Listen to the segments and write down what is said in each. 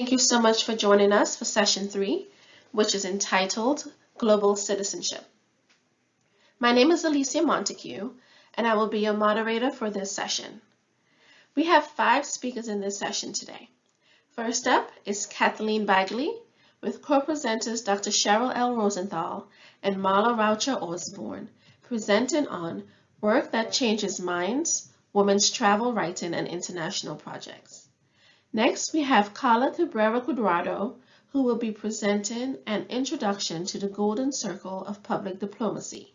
Thank you so much for joining us for session three, which is entitled Global Citizenship. My name is Alicia Montague, and I will be your moderator for this session. We have five speakers in this session today. First up is Kathleen Bagley with co-presenters Dr. Cheryl L. Rosenthal and Marla Raucher Osborne, presenting on Work That Changes Minds, Women's Travel Writing and International Projects. Next, we have Carla Cabrera Cuadrado, who will be presenting an introduction to the Golden Circle of Public Diplomacy,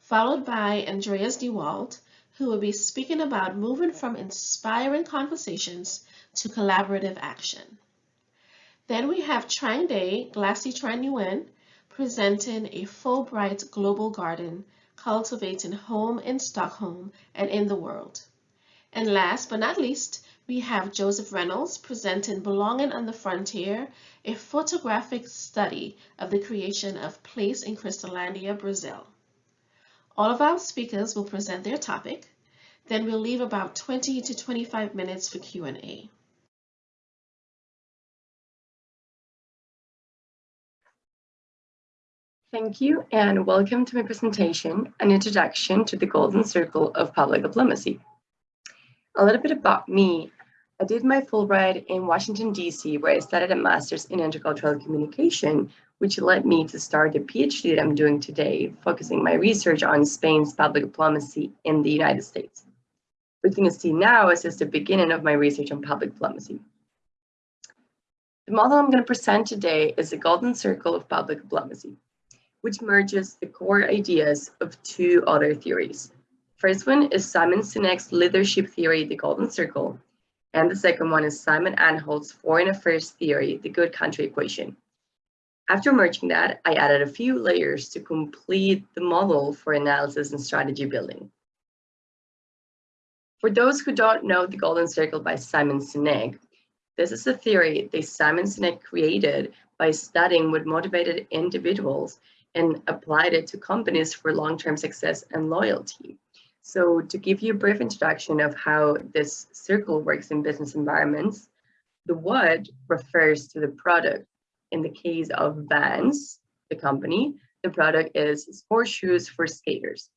followed by Andreas DeWalt, who will be speaking about moving from inspiring conversations to collaborative action. Then we have Trangdai Glassey-Tranguyen presenting a Fulbright Global Garden cultivating home in Stockholm and in the world. And last but not least, we have Joseph Reynolds presenting Belonging on the Frontier, a photographic study of the creation of Place in Cristolândia, Brazil. All of our speakers will present their topic, then we'll leave about 20 to 25 minutes for Q&A. Thank you and welcome to my presentation, an introduction to the Golden Circle of Public Diplomacy. A little bit about me. I did my Fulbright in Washington, D.C., where I studied a master's in intercultural communication, which led me to start the PhD that I'm doing today, focusing my research on Spain's public diplomacy in the United States. What you can see now is just the beginning of my research on public diplomacy. The model I'm going to present today is the Golden Circle of Public Diplomacy, which merges the core ideas of two other theories. First one is Simon Sinek's leadership theory, the Golden Circle, and the second one is Simon Anholt's foreign affairs theory, the good country equation. After merging that, I added a few layers to complete the model for analysis and strategy building. For those who don't know the Golden Circle by Simon Sinek, this is a theory that Simon Sinek created by studying what motivated individuals and applied it to companies for long-term success and loyalty. So to give you a brief introduction of how this circle works in business environments, the what refers to the product. In the case of Vans, the company, the product is sport shoes for skaters.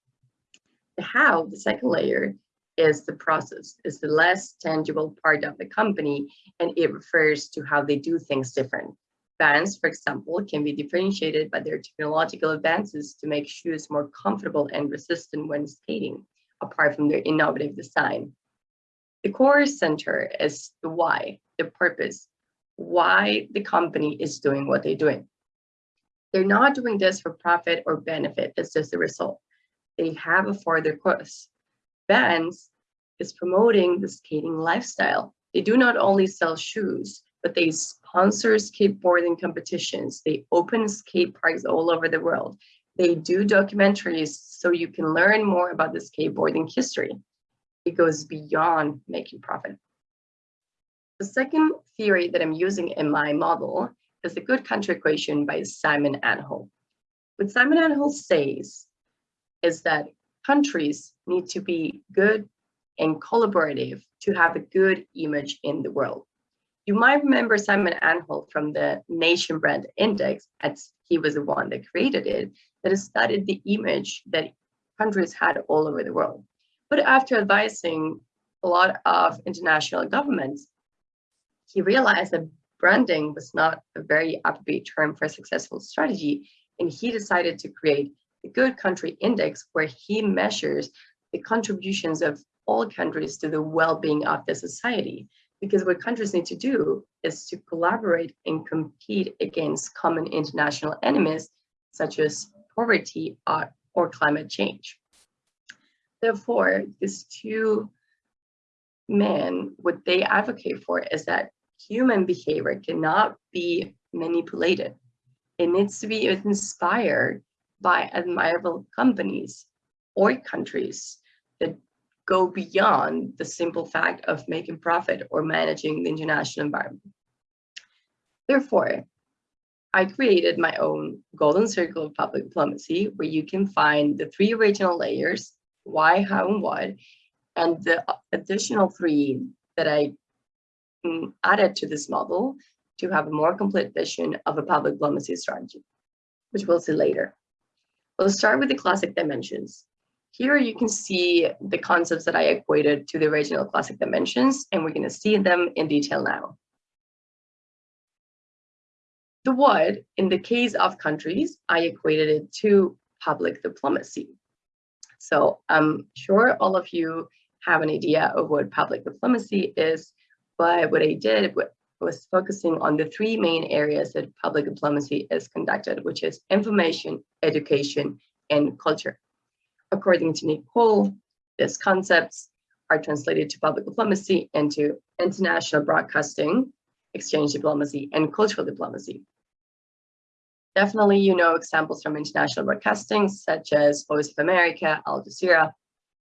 The how, the second layer, is the process, is the less tangible part of the company, and it refers to how they do things different. Vans, for example, can be differentiated by their technological advances to make shoes more comfortable and resistant when skating apart from their innovative design. The core center is the why, the purpose, why the company is doing what they're doing. They're not doing this for profit or benefit, it's just the result. They have a further course. Vans is promoting the skating lifestyle. They do not only sell shoes, but they sponsor skateboarding competitions. They open skate parks all over the world. They do documentaries so you can learn more about the skateboarding history. It goes beyond making profit. The second theory that I'm using in my model is the good country equation by Simon Anholt. What Simon Anholt says is that countries need to be good and collaborative to have a good image in the world. You might remember Simon Anholt from the Nation Brand Index, as he was the one that created it, that studied the image that countries had all over the world. But after advising a lot of international governments, he realized that branding was not a very upbeat term for a successful strategy, and he decided to create the Good Country Index, where he measures the contributions of all countries to the well-being of the society. Because what countries need to do is to collaborate and compete against common international enemies, such as poverty or, or climate change. Therefore, these two men, what they advocate for is that human behavior cannot be manipulated. It needs to be inspired by admirable companies or countries that go beyond the simple fact of making profit or managing the international environment. Therefore, I created my own golden circle of public diplomacy where you can find the three original layers, why, how, and what, and the additional three that I mm, added to this model to have a more complete vision of a public diplomacy strategy, which we'll see later. We'll start with the classic dimensions. Here you can see the concepts that I equated to the original classic dimensions, and we're going to see them in detail now. The what, in the case of countries, I equated it to public diplomacy. So I'm sure all of you have an idea of what public diplomacy is, but what I did was focusing on the three main areas that public diplomacy is conducted, which is information, education, and culture. According to Nick Cull, these concepts are translated to public diplomacy and to international broadcasting, exchange diplomacy, and cultural diplomacy. Definitely, you know examples from international broadcasting, such as Voice of America, Al Jazeera,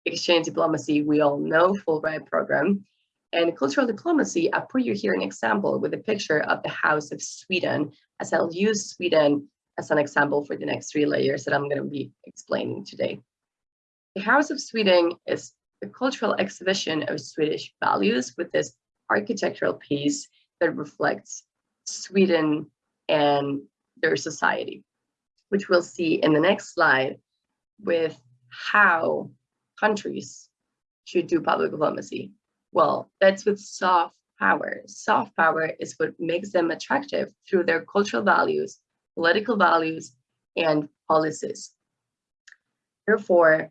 exchange diplomacy, we all know Fulbright program, and cultural diplomacy, I put you here an example with a picture of the House of Sweden, as I'll use Sweden as an example for the next three layers that I'm going to be explaining today. The House of Sweden is a cultural exhibition of Swedish values with this architectural piece that reflects Sweden and their society, which we'll see in the next slide with how countries should do public diplomacy. Well, that's with soft power. Soft power is what makes them attractive through their cultural values, political values, and policies. Therefore,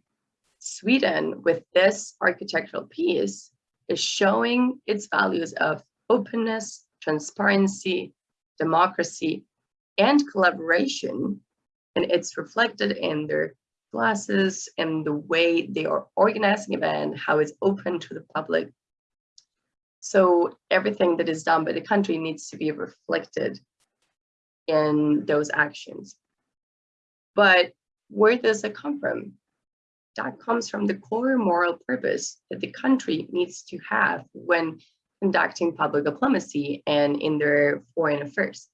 Sweden, with this architectural piece, is showing its values of openness, transparency, democracy, and collaboration. And it's reflected in their classes and the way they are organizing event, how it's open to the public. So everything that is done by the country needs to be reflected in those actions. But where does it come from? That comes from the core moral purpose that the country needs to have when conducting public diplomacy and in their foreign affairs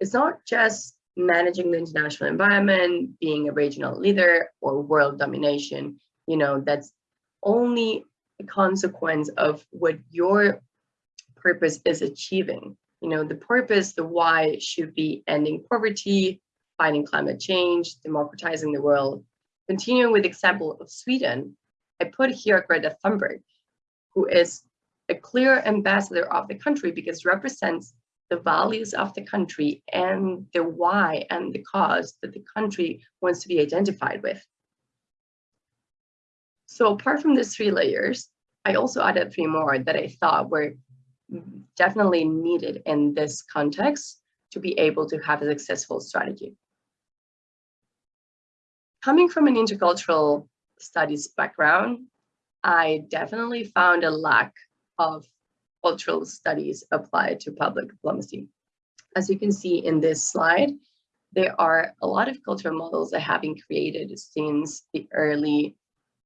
it's not just managing the international environment, being a regional leader or world domination, you know, that's only a consequence of what your purpose is achieving. You know, the purpose, the why should be ending poverty, fighting climate change, democratizing the world. Continuing with the example of Sweden, I put here Greta Thunberg, who is a clear ambassador of the country because represents the values of the country and the why and the cause that the country wants to be identified with. So apart from these three layers, I also added three more that I thought were definitely needed in this context to be able to have a successful strategy. Coming from an intercultural studies background, I definitely found a lack of cultural studies applied to public diplomacy. As you can see in this slide, there are a lot of cultural models that have been created since the early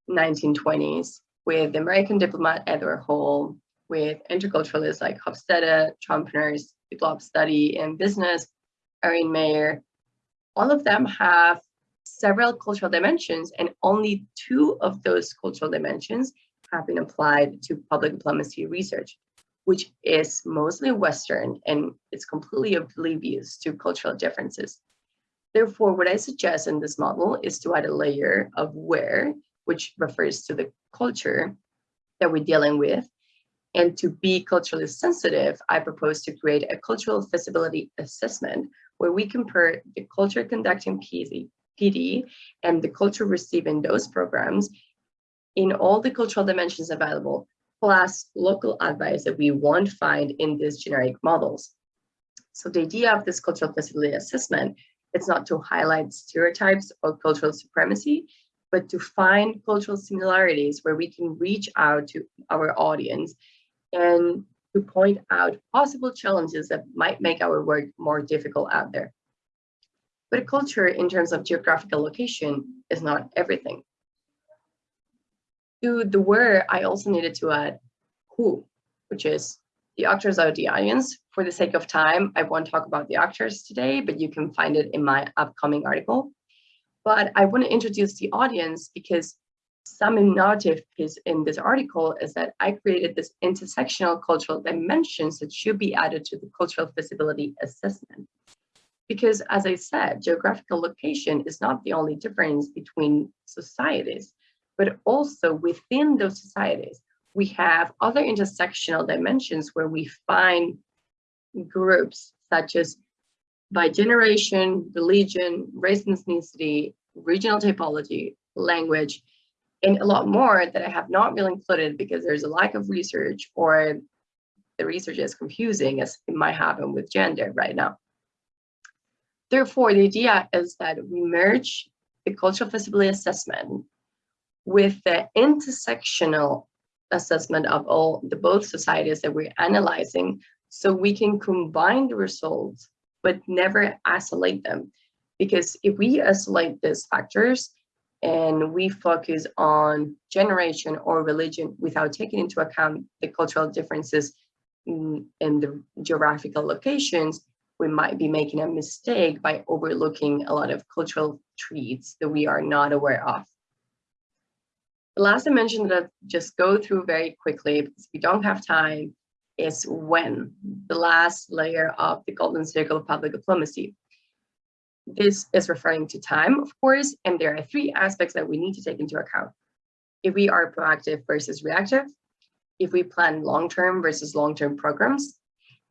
1920s with the American diplomat Edward Hall, with interculturalists like Hofstede, Trompenaars, Develop Study in Business, Erin Meyer. All of them have several cultural dimensions and only two of those cultural dimensions have been applied to public diplomacy research which is mostly Western and it's completely oblivious to cultural differences. Therefore, what I suggest in this model is to add a layer of where, which refers to the culture that we're dealing with. And to be culturally sensitive, I propose to create a cultural feasibility assessment where we compare the culture conducting PD, PD and the culture receiving those programs in all the cultural dimensions available plus local advice that we won't find in these generic models. So the idea of this cultural feasibility assessment is not to highlight stereotypes or cultural supremacy, but to find cultural similarities where we can reach out to our audience and to point out possible challenges that might make our work more difficult out there. But culture in terms of geographical location is not everything to the where, I also needed to add who, which is the actors are the audience. For the sake of time, I won't talk about the actors today, but you can find it in my upcoming article. But I want to introduce the audience because some innovative piece in this article is that I created this intersectional cultural dimensions that should be added to the cultural feasibility assessment. Because as I said, geographical location is not the only difference between societies, but also within those societies, we have other intersectional dimensions where we find groups such as by generation, religion, race and ethnicity, regional typology, language, and a lot more that I have not really included because there's a lack of research or the research is confusing as it might happen with gender right now. Therefore, the idea is that we merge the cultural feasibility assessment with the intersectional assessment of all the both societies that we're analyzing so we can combine the results but never isolate them. Because if we isolate these factors and we focus on generation or religion without taking into account the cultural differences in, the geographical locations we might be making a mistake by overlooking a lot of cultural traits that we are not aware of. The last dimension that I'll just go through very quickly because we don't have time is when, the last layer of the golden circle of public diplomacy. This is referring to time, of course, and there are three aspects that we need to take into account. If we are proactive versus reactive, if we plan long-term versus long-term programs,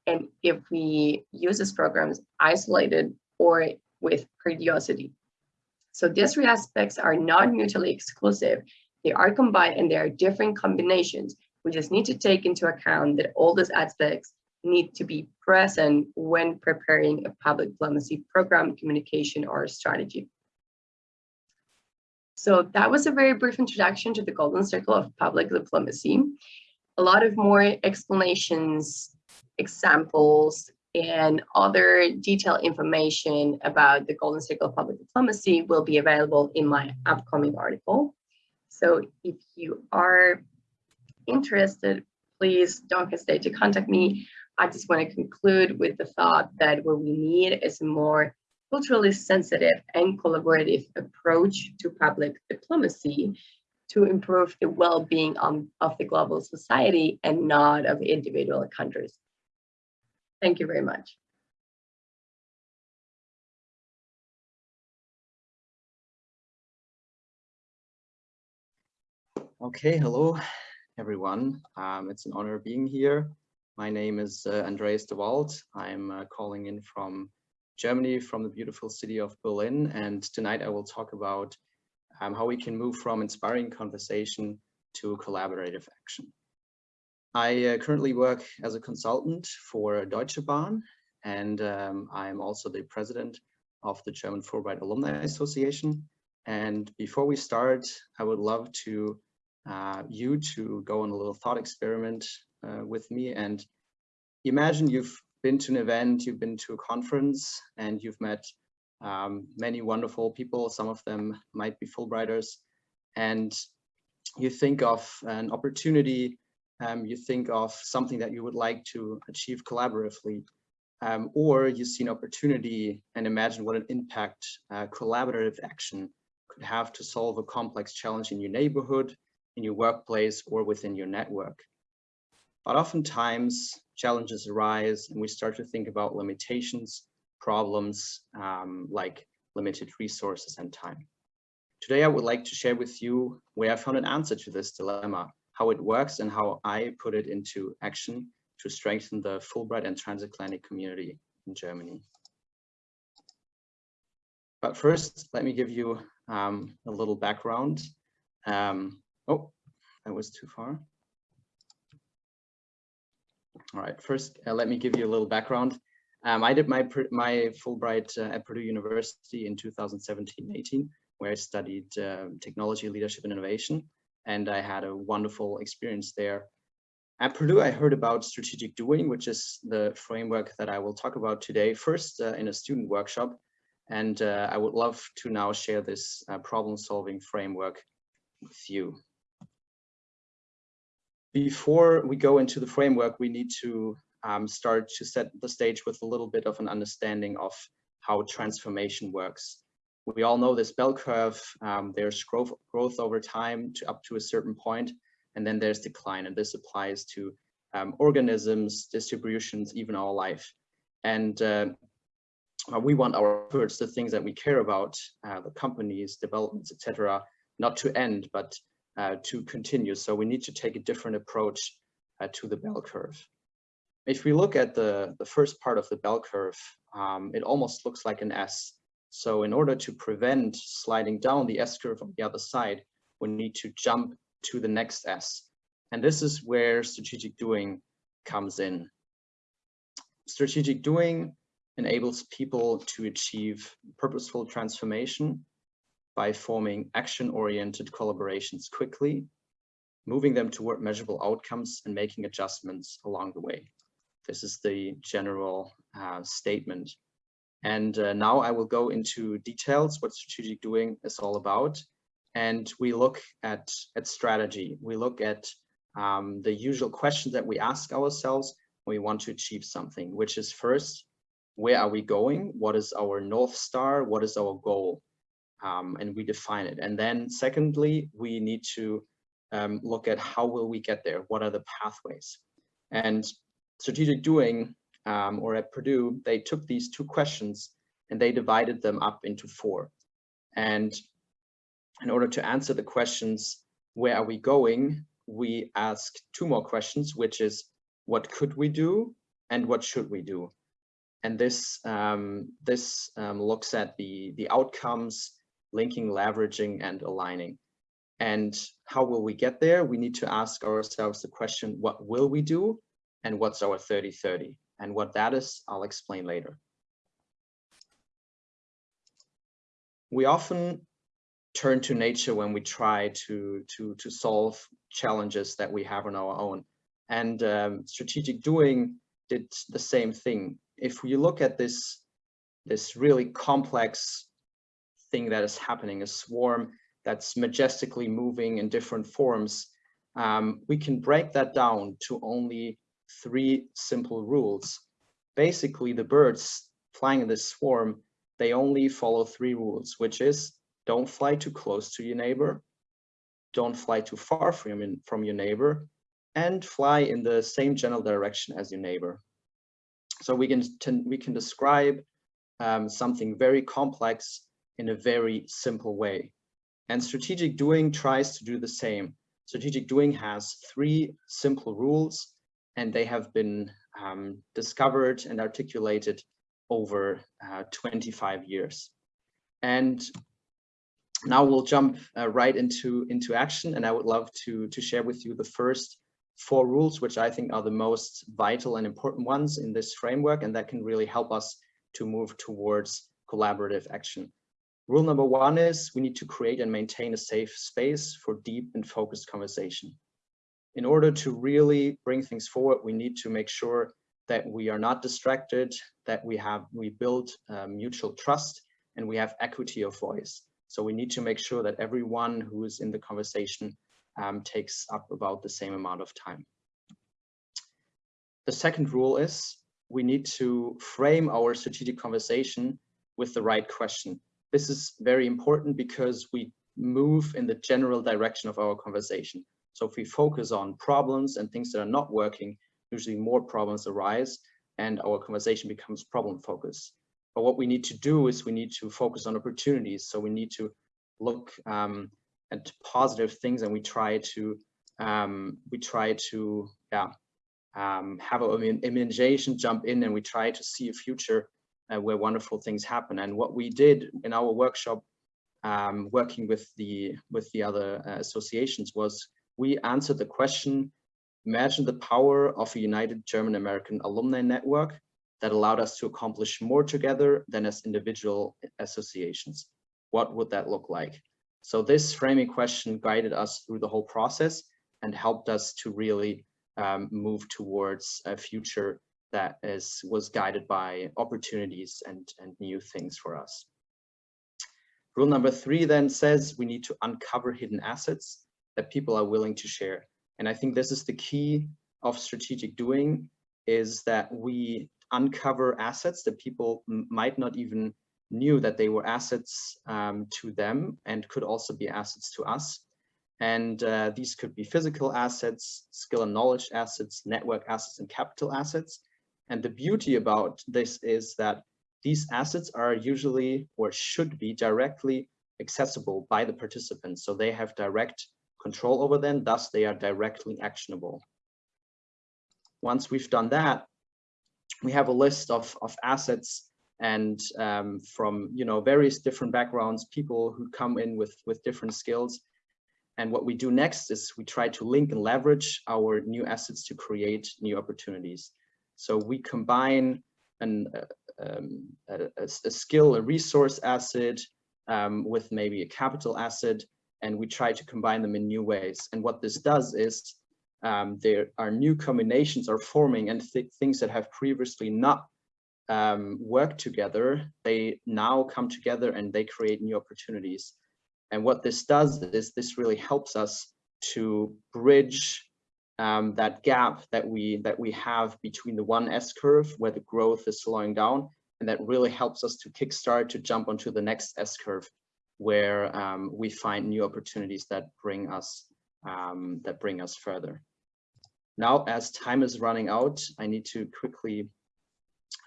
and if we use these programs isolated or with periodicity. So these three aspects are not mutually exclusive. They are combined and there are different combinations. We just need to take into account that all these aspects need to be present when preparing a public diplomacy program, communication, or strategy. So that was a very brief introduction to the Golden Circle of Public Diplomacy. A lot of more explanations examples and other detailed information about the Golden Circle of Public Diplomacy will be available in my upcoming article. So if you are interested, please don't hesitate to contact me. I just want to conclude with the thought that what we need is a more culturally sensitive and collaborative approach to public diplomacy to improve the well-being of the global society and not of individual countries. Thank you very much. Okay, hello everyone. Um, it's an honor being here. My name is uh, Andreas de Wald. I'm uh, calling in from Germany, from the beautiful city of Berlin. And tonight I will talk about um, how we can move from inspiring conversation to collaborative action. I uh, currently work as a consultant for Deutsche Bahn, and um, I'm also the president of the German Fulbright Alumni Association. And before we start, I would love to uh, you to go on a little thought experiment uh, with me and imagine you've been to an event, you've been to a conference, and you've met um, many wonderful people. Some of them might be Fulbrighters, and you think of an opportunity um, you think of something that you would like to achieve collaboratively, um, or you see an opportunity and imagine what an impact uh, collaborative action could have to solve a complex challenge in your neighborhood, in your workplace, or within your network. But oftentimes challenges arise and we start to think about limitations, problems um, like limited resources and time. Today, I would like to share with you where I found an answer to this dilemma how it works and how I put it into action to strengthen the Fulbright and transatlantic community in Germany. But first, let me give you um, a little background. Um, oh, that was too far. All right, first, uh, let me give you a little background. Um, I did my, my Fulbright uh, at Purdue University in 2017-18, where I studied uh, technology, leadership, and innovation and I had a wonderful experience there. At Purdue, I heard about strategic doing, which is the framework that I will talk about today, first uh, in a student workshop. And uh, I would love to now share this uh, problem solving framework with you. Before we go into the framework, we need to um, start to set the stage with a little bit of an understanding of how transformation works. We all know this bell curve, um, there's growth, growth over time to up to a certain point, and then there's decline. And this applies to um, organisms, distributions, even our life. And uh, we want our efforts, the things that we care about, uh, the companies, developments, etc., not to end, but uh, to continue. So we need to take a different approach uh, to the bell curve. If we look at the, the first part of the bell curve, um, it almost looks like an S. So in order to prevent sliding down the S curve on the other side, we need to jump to the next S. And this is where strategic doing comes in. Strategic doing enables people to achieve purposeful transformation by forming action-oriented collaborations quickly, moving them toward measurable outcomes and making adjustments along the way. This is the general uh, statement. And uh, now I will go into details what strategic doing is all about. And we look at, at strategy. We look at um, the usual questions that we ask ourselves when we want to achieve something, which is first, where are we going? What is our North Star? What is our goal? Um, and we define it. And then secondly, we need to um, look at how will we get there? What are the pathways? And strategic doing um, or at Purdue, they took these two questions and they divided them up into four. And in order to answer the questions, where are we going? We ask two more questions, which is what could we do and what should we do? And this, um, this um, looks at the, the outcomes, linking, leveraging, and aligning. And how will we get there? We need to ask ourselves the question, what will we do? And what's our 30-30? And what that is, I'll explain later. We often turn to nature when we try to, to, to solve challenges that we have on our own. And um, strategic doing did the same thing if you look at this, this really complex thing that is happening, a swarm that's majestically moving in different forms, um, we can break that down to only three simple rules. Basically, the birds flying in this swarm, they only follow three rules, which is don't fly too close to your neighbor, don't fly too far from, from your neighbor, and fly in the same general direction as your neighbor. So we can, we can describe um, something very complex in a very simple way. And strategic doing tries to do the same. Strategic doing has three simple rules and they have been um, discovered and articulated over uh, 25 years. And now we'll jump uh, right into, into action and I would love to, to share with you the first four rules, which I think are the most vital and important ones in this framework, and that can really help us to move towards collaborative action. Rule number one is we need to create and maintain a safe space for deep and focused conversation. In order to really bring things forward, we need to make sure that we are not distracted, that we have we build uh, mutual trust, and we have equity of voice. So we need to make sure that everyone who is in the conversation um, takes up about the same amount of time. The second rule is we need to frame our strategic conversation with the right question. This is very important because we move in the general direction of our conversation. So if we focus on problems and things that are not working, usually more problems arise and our conversation becomes problem focused. But what we need to do is we need to focus on opportunities. So we need to look um, and positive things and we try to um, we try to yeah um, have an imagination jump in and we try to see a future uh, where wonderful things happen and what we did in our workshop um, working with the with the other uh, associations was we answered the question imagine the power of a united German American alumni network that allowed us to accomplish more together than as individual associations. What would that look like? So this framing question guided us through the whole process and helped us to really um, move towards a future that is was guided by opportunities and, and new things for us. Rule number three then says we need to uncover hidden assets that people are willing to share. And I think this is the key of strategic doing is that we uncover assets that people might not even knew that they were assets um, to them and could also be assets to us. And uh, these could be physical assets, skill and knowledge assets, network assets, and capital assets. And the beauty about this is that these assets are usually or should be directly accessible by the participants. So they have direct control over them, thus they are directly actionable. Once we've done that, we have a list of, of assets and um, from you know various different backgrounds, people who come in with, with different skills. And what we do next is we try to link and leverage our new assets to create new opportunities. So we combine an, uh, um, a, a, skill, a resource asset um, with maybe a capital asset, and we try to combine them in new ways. And what this does is um, there are new combinations are forming and th things that have previously not um, worked together, they now come together and they create new opportunities. And what this does is this really helps us to bridge um, that gap that we that we have between the one S curve where the growth is slowing down and that really helps us to kickstart to jump onto the next S curve where um, we find new opportunities that bring us um, that bring us further. Now, as time is running out, I need to quickly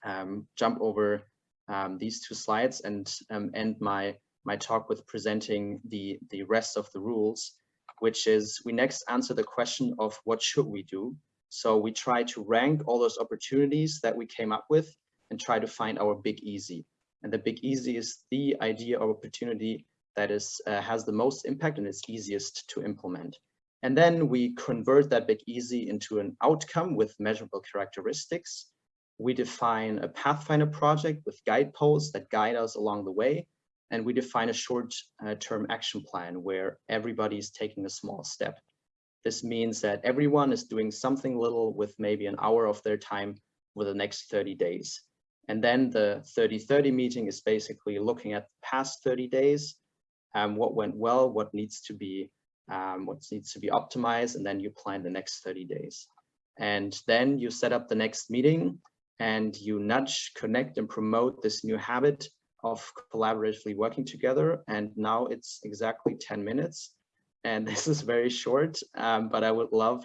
um, jump over um, these two slides and um, end my my talk with presenting the the rest of the rules, which is we next answer the question of what should we do. So we try to rank all those opportunities that we came up with and try to find our big easy. And the big easy is the idea or opportunity that is uh, has the most impact and is easiest to implement. And then we convert that big easy into an outcome with measurable characteristics. We define a Pathfinder project with guideposts that guide us along the way. And we define a short-term uh, action plan where everybody is taking a small step. This means that everyone is doing something little with maybe an hour of their time for the next 30 days. And then the 30-30 meeting is basically looking at the past 30 days, um, what went well, what needs to be um, what needs to be optimized, and then you plan the next 30 days. And then you set up the next meeting and you nudge, connect, and promote this new habit of collaboratively working together. And now it's exactly 10 minutes. And this is very short, um, but I would love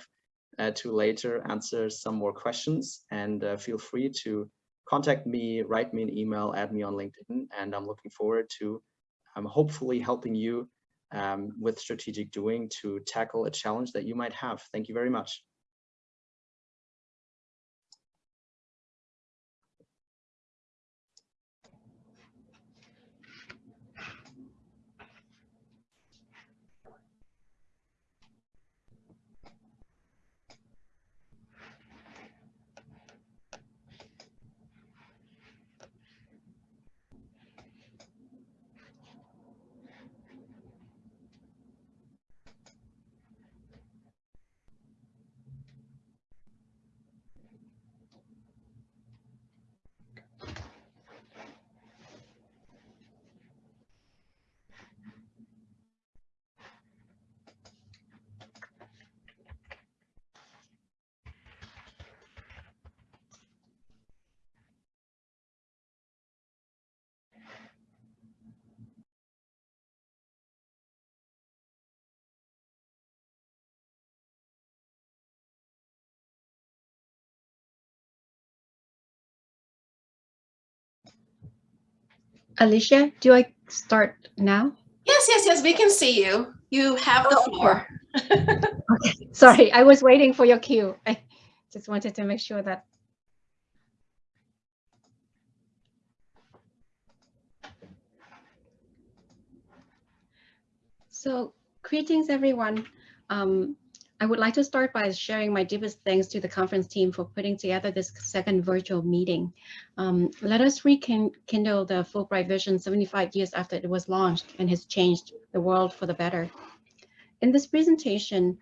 uh, to later answer some more questions and uh, feel free to contact me, write me an email, add me on LinkedIn, and I'm looking forward to um, hopefully helping you um, with strategic doing to tackle a challenge that you might have. Thank you very much. Alicia, do I start now? Yes, yes, yes, we can see you. You have the oh, floor. okay, sorry, I was waiting for your cue. I just wanted to make sure that. So greetings, everyone. Um, I would like to start by sharing my deepest thanks to the conference team for putting together this second virtual meeting. Um, let us rekindle the Fulbright vision 75 years after it was launched and has changed the world for the better. In this presentation,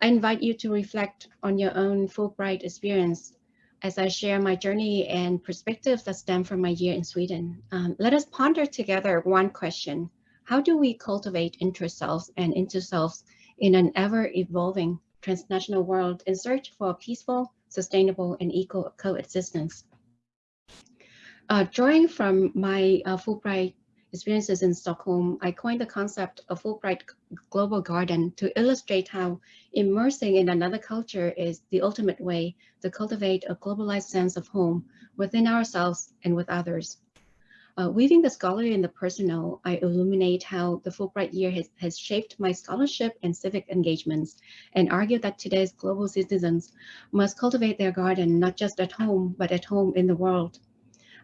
I invite you to reflect on your own Fulbright experience as I share my journey and perspectives that stem from my year in Sweden. Um, let us ponder together one question. How do we cultivate intra-selves and inter-selves in an ever-evolving transnational world in search for peaceful, sustainable, and equal coexistence. Uh, drawing from my uh, Fulbright experiences in Stockholm, I coined the concept of Fulbright Global Garden to illustrate how immersing in another culture is the ultimate way to cultivate a globalized sense of home within ourselves and with others. Uh, weaving the scholarly and the personal, I illuminate how the Fulbright year has, has shaped my scholarship and civic engagements and argue that today's global citizens must cultivate their garden not just at home, but at home in the world.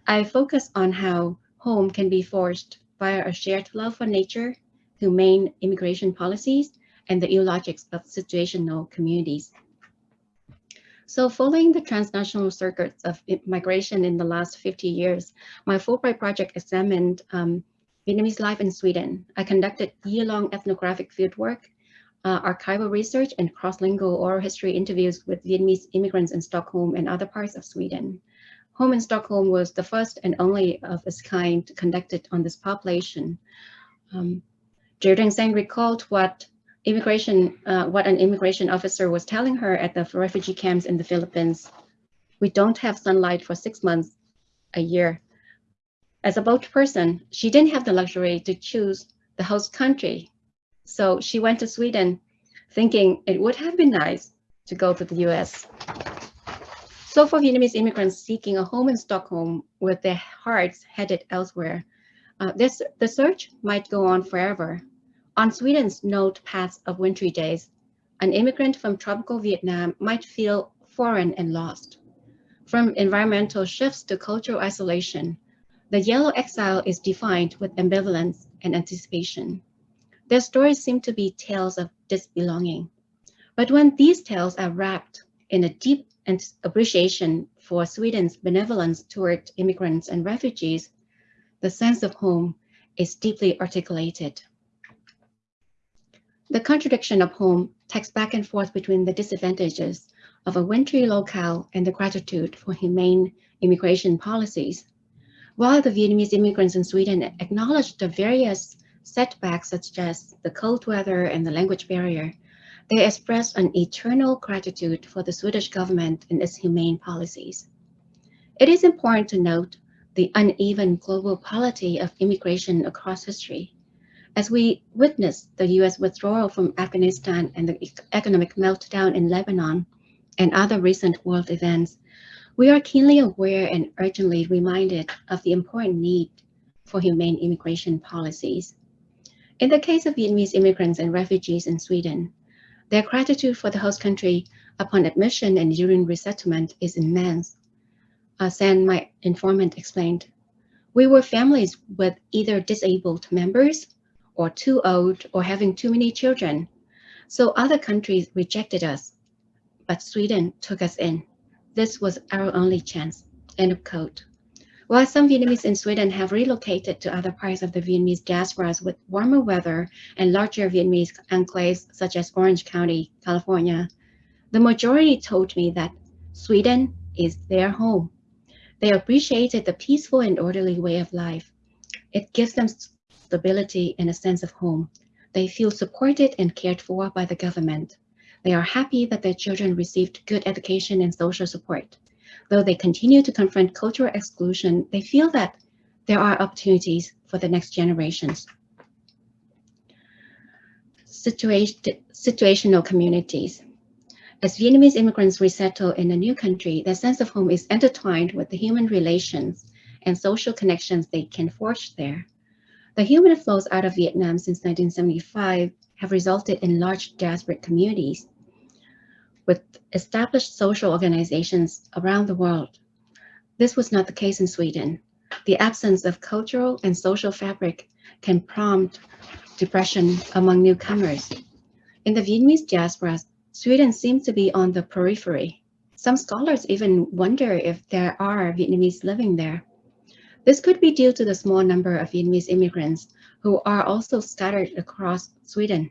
I focus on how home can be forged via a shared love for nature, humane immigration policies, and the logics of situational communities. So following the transnational circuits of migration in the last 50 years, my Fulbright project examined um, Vietnamese life in Sweden. I conducted year-long ethnographic fieldwork, uh, archival research, and cross-lingual oral history interviews with Vietnamese immigrants in Stockholm and other parts of Sweden. Home in Stockholm was the first and only of its kind conducted on this population. Um, Jordan Sang recalled what immigration, uh, what an immigration officer was telling her at the refugee camps in the Philippines. We don't have sunlight for six months a year. As a boat person, she didn't have the luxury to choose the host country. So she went to Sweden thinking it would have been nice to go to the US. So for Vietnamese immigrants seeking a home in Stockholm with their hearts headed elsewhere, uh, this, the search might go on forever. On Sweden's note paths of wintry days, an immigrant from tropical Vietnam might feel foreign and lost. From environmental shifts to cultural isolation, the yellow exile is defined with ambivalence and anticipation. Their stories seem to be tales of disbelonging. But when these tales are wrapped in a deep appreciation for Sweden's benevolence toward immigrants and refugees, the sense of home is deeply articulated. The contradiction of home takes back and forth between the disadvantages of a wintry locale and the gratitude for humane immigration policies. While the Vietnamese immigrants in Sweden acknowledge the various setbacks such as the cold weather and the language barrier, they express an eternal gratitude for the Swedish government and its humane policies. It is important to note the uneven global polity of immigration across history. As we witness the US withdrawal from Afghanistan and the economic meltdown in Lebanon and other recent world events, we are keenly aware and urgently reminded of the important need for humane immigration policies. In the case of Vietnamese immigrants and refugees in Sweden, their gratitude for the host country upon admission and during resettlement is immense. As San, my informant, explained, we were families with either disabled members or too old or having too many children. So other countries rejected us, but Sweden took us in. This was our only chance. End of quote. While some Vietnamese in Sweden have relocated to other parts of the Vietnamese diasporas with warmer weather and larger Vietnamese enclaves such as Orange County, California, the majority told me that Sweden is their home. They appreciated the peaceful and orderly way of life. It gives them stability, and a sense of home. They feel supported and cared for by the government. They are happy that their children received good education and social support. Though they continue to confront cultural exclusion, they feel that there are opportunities for the next generations. Situation, situational communities. As Vietnamese immigrants resettle in a new country, their sense of home is intertwined with the human relations and social connections they can forge there. The human flows out of Vietnam since 1975 have resulted in large diasporic communities with established social organizations around the world. This was not the case in Sweden. The absence of cultural and social fabric can prompt depression among newcomers. In the Vietnamese diaspora, Sweden seems to be on the periphery. Some scholars even wonder if there are Vietnamese living there. This could be due to the small number of Vietnamese immigrants who are also scattered across Sweden,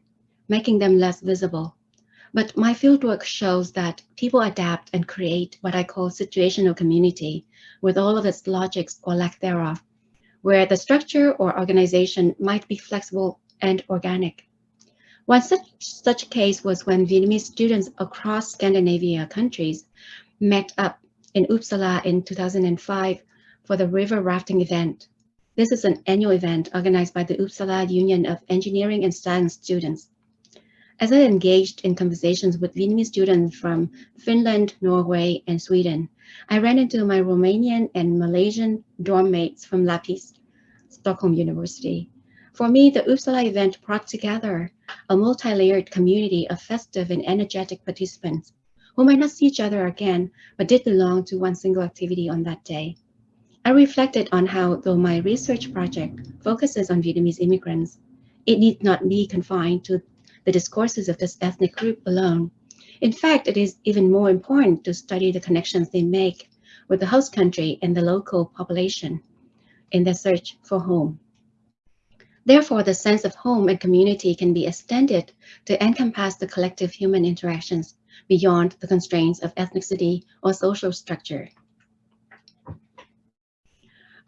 making them less visible. But my fieldwork shows that people adapt and create what I call situational community with all of its logics or lack thereof, where the structure or organization might be flexible and organic. One such, such case was when Vietnamese students across Scandinavia countries met up in Uppsala in 2005 for the river rafting event. This is an annual event organized by the Uppsala Union of Engineering and Science Students. As I engaged in conversations with Vietnamese students from Finland, Norway, and Sweden, I ran into my Romanian and Malaysian dorm mates from Lappis, Stockholm University. For me, the Uppsala event brought together a multi-layered community of festive and energetic participants who might not see each other again, but did belong to one single activity on that day. I reflected on how, though my research project focuses on Vietnamese immigrants, it need not be confined to the discourses of this ethnic group alone. In fact, it is even more important to study the connections they make with the host country and the local population in their search for home. Therefore, the sense of home and community can be extended to encompass the collective human interactions beyond the constraints of ethnicity or social structure.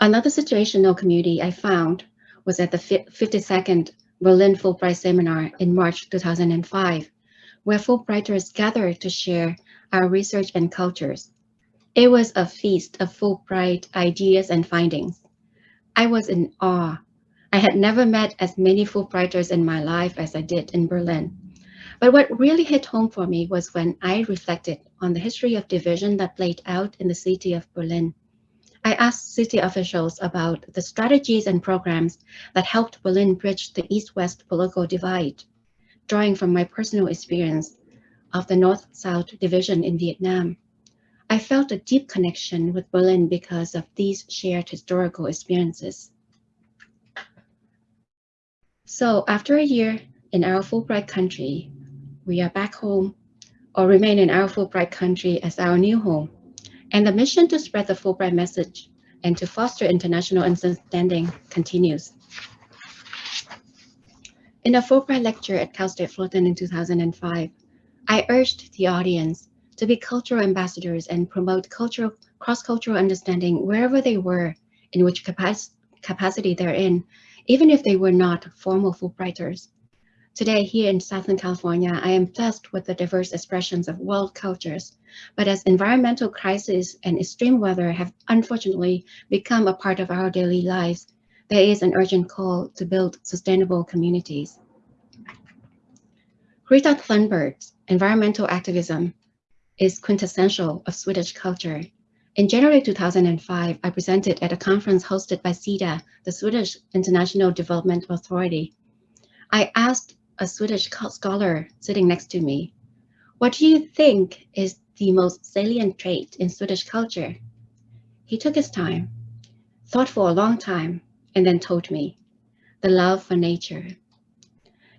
Another situational community I found was at the 52nd Berlin Fulbright Seminar in March 2005, where Fulbrighters gathered to share our research and cultures. It was a feast of Fulbright ideas and findings. I was in awe. I had never met as many Fulbrighters in my life as I did in Berlin. But what really hit home for me was when I reflected on the history of division that played out in the city of Berlin. I asked city officials about the strategies and programs that helped Berlin bridge the East-West political divide, drawing from my personal experience of the North-South division in Vietnam. I felt a deep connection with Berlin because of these shared historical experiences. So after a year in our Fulbright country, we are back home or remain in our Fulbright country as our new home and the mission to spread the Fulbright message and to foster international understanding continues. In a Fulbright lecture at Cal State Fullerton in 2005, I urged the audience to be cultural ambassadors and promote cultural cross-cultural understanding wherever they were, in which capac capacity they're in, even if they were not formal Fulbrighters. Today, here in Southern California, I am blessed with the diverse expressions of world cultures. But as environmental crises and extreme weather have unfortunately become a part of our daily lives, there is an urgent call to build sustainable communities. Greta Thunberg's environmental activism is quintessential of Swedish culture. In January 2005, I presented at a conference hosted by SIDA, the Swedish International Development Authority. I asked a Swedish scholar sitting next to me. What do you think is the most salient trait in Swedish culture? He took his time, thought for a long time, and then told me, the love for nature.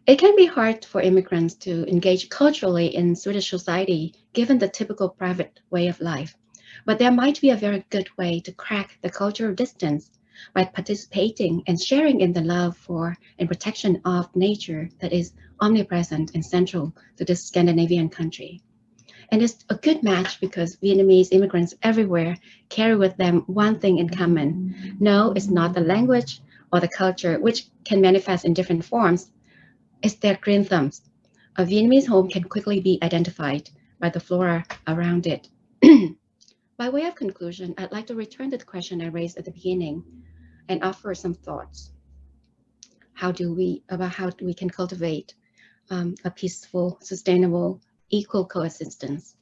It can be hard for immigrants to engage culturally in Swedish society, given the typical private way of life. But there might be a very good way to crack the cultural distance by participating and sharing in the love for and protection of nature that is omnipresent and central to this Scandinavian country. And it's a good match because Vietnamese immigrants everywhere carry with them one thing in common. No, it's not the language or the culture, which can manifest in different forms. It's their green thumbs. A Vietnamese home can quickly be identified by the flora around it. by way of conclusion, I'd like to return to the question I raised at the beginning and offer some thoughts. How do we, about how we can cultivate um, a peaceful, sustainable, equal coexistence.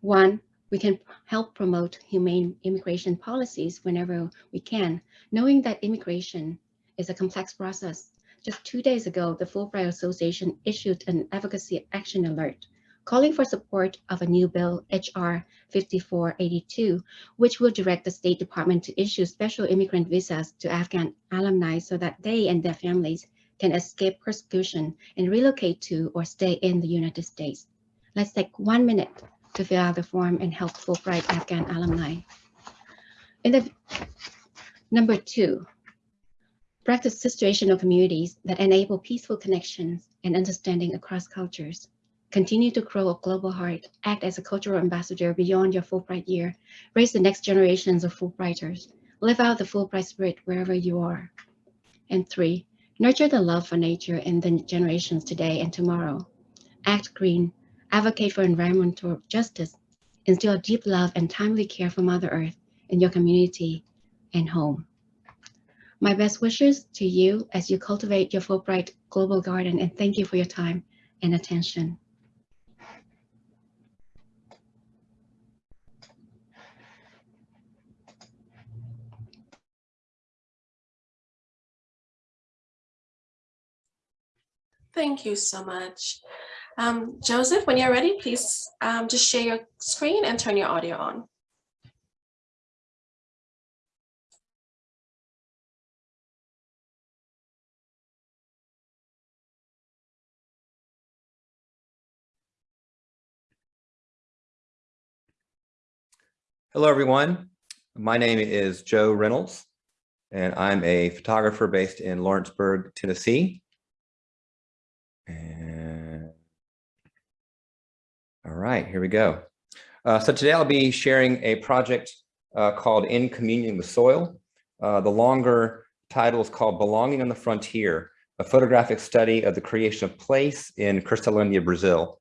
One, we can help promote humane immigration policies whenever we can, knowing that immigration is a complex process. Just two days ago, the Fulbright Association issued an advocacy action alert calling for support of a new bill, H.R. 5482, which will direct the State Department to issue special immigrant visas to Afghan alumni so that they and their families can escape persecution and relocate to or stay in the United States. Let's take one minute to fill out the form and help Fulbright Afghan alumni. In the number two, practice situational communities that enable peaceful connections and understanding across cultures. Continue to grow a global heart, act as a cultural ambassador beyond your Fulbright year, raise the next generations of Fulbrighters, live out the Fulbright spirit wherever you are. And three, nurture the love for nature in the generations today and tomorrow. Act green, advocate for environmental justice, instill deep love and timely care for Mother Earth in your community, and home. My best wishes to you as you cultivate your Fulbright Global Garden and thank you for your time and attention. Thank you so much. Um, Joseph, when you're ready, please um, just share your screen and turn your audio on. Hello, everyone. My name is Joe Reynolds, and I'm a photographer based in Lawrenceburg, Tennessee. And all right, here we go. Uh, so today I'll be sharing a project uh, called In Communion with Soil. Uh, the longer title is called Belonging on the Frontier, a photographic study of the creation of place in Cristolândia, Brazil.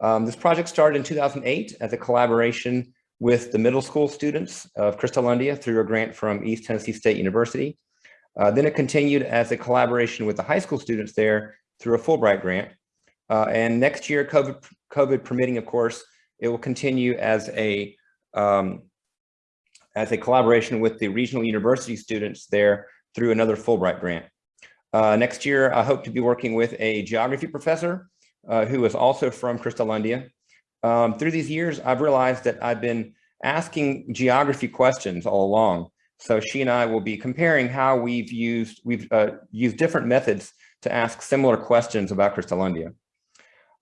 Um, this project started in 2008 as a collaboration with the middle school students of Cristolândia through a grant from East Tennessee State University. Uh, then it continued as a collaboration with the high school students there through a Fulbright grant. Uh, and next year, COVID, COVID permitting, of course, it will continue as a um, as a collaboration with the regional university students there through another Fulbright grant. Uh, next year, I hope to be working with a geography professor uh, who is also from Cristolândia. Um, through these years, I've realized that I've been asking geography questions all along. So she and I will be comparing how we've used we've uh, used different methods to ask similar questions about Cristolândia.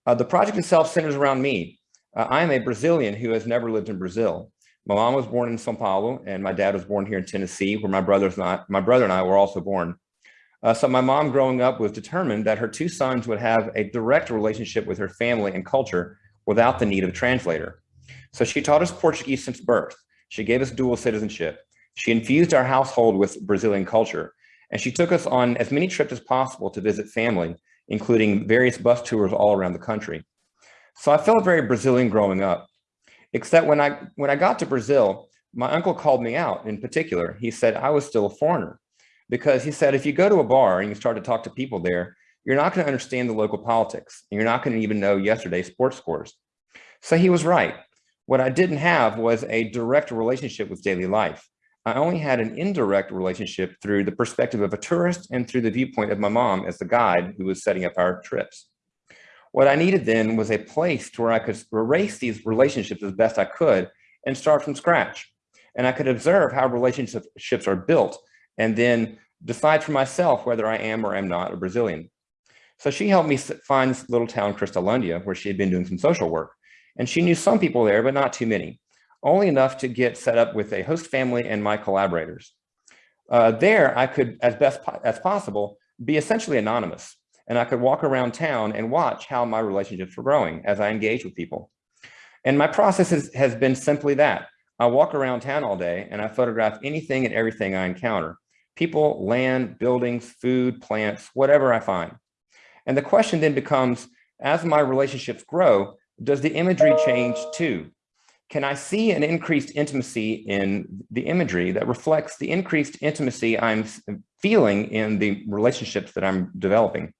Uh, the project itself centers around me. Uh, I am a Brazilian who has never lived in Brazil. My mom was born in Sao Paulo and my dad was born here in Tennessee where my brothers not my brother and I were also born. Uh, so my mom growing up was determined that her two sons would have a direct relationship with her family and culture without the need of a translator. So she taught us Portuguese since birth. She gave us dual citizenship. She infused our household with Brazilian culture. And she took us on as many trips as possible to visit family, including various bus tours all around the country. So I felt very Brazilian growing up, except when I, when I got to Brazil, my uncle called me out in particular. He said I was still a foreigner because he said, if you go to a bar and you start to talk to people there, you're not going to understand the local politics. And you're not going to even know yesterday's sports scores. So he was right. What I didn't have was a direct relationship with daily life. I only had an indirect relationship through the perspective of a tourist and through the viewpoint of my mom as the guide who was setting up our trips. What I needed then was a place to where I could erase these relationships as best I could and start from scratch. And I could observe how relationships are built and then decide for myself whether I am or am not a Brazilian. So she helped me find this little town, Cristolândia, where she had been doing some social work. And she knew some people there, but not too many only enough to get set up with a host family and my collaborators. Uh, there, I could, as best po as possible, be essentially anonymous, and I could walk around town and watch how my relationships were growing as I engage with people. And my process has, has been simply that. I walk around town all day and I photograph anything and everything I encounter. People, land, buildings, food, plants, whatever I find. And the question then becomes, as my relationships grow, does the imagery change too? Can I see an increased intimacy in the imagery that reflects the increased intimacy I'm feeling in the relationships that I'm developing?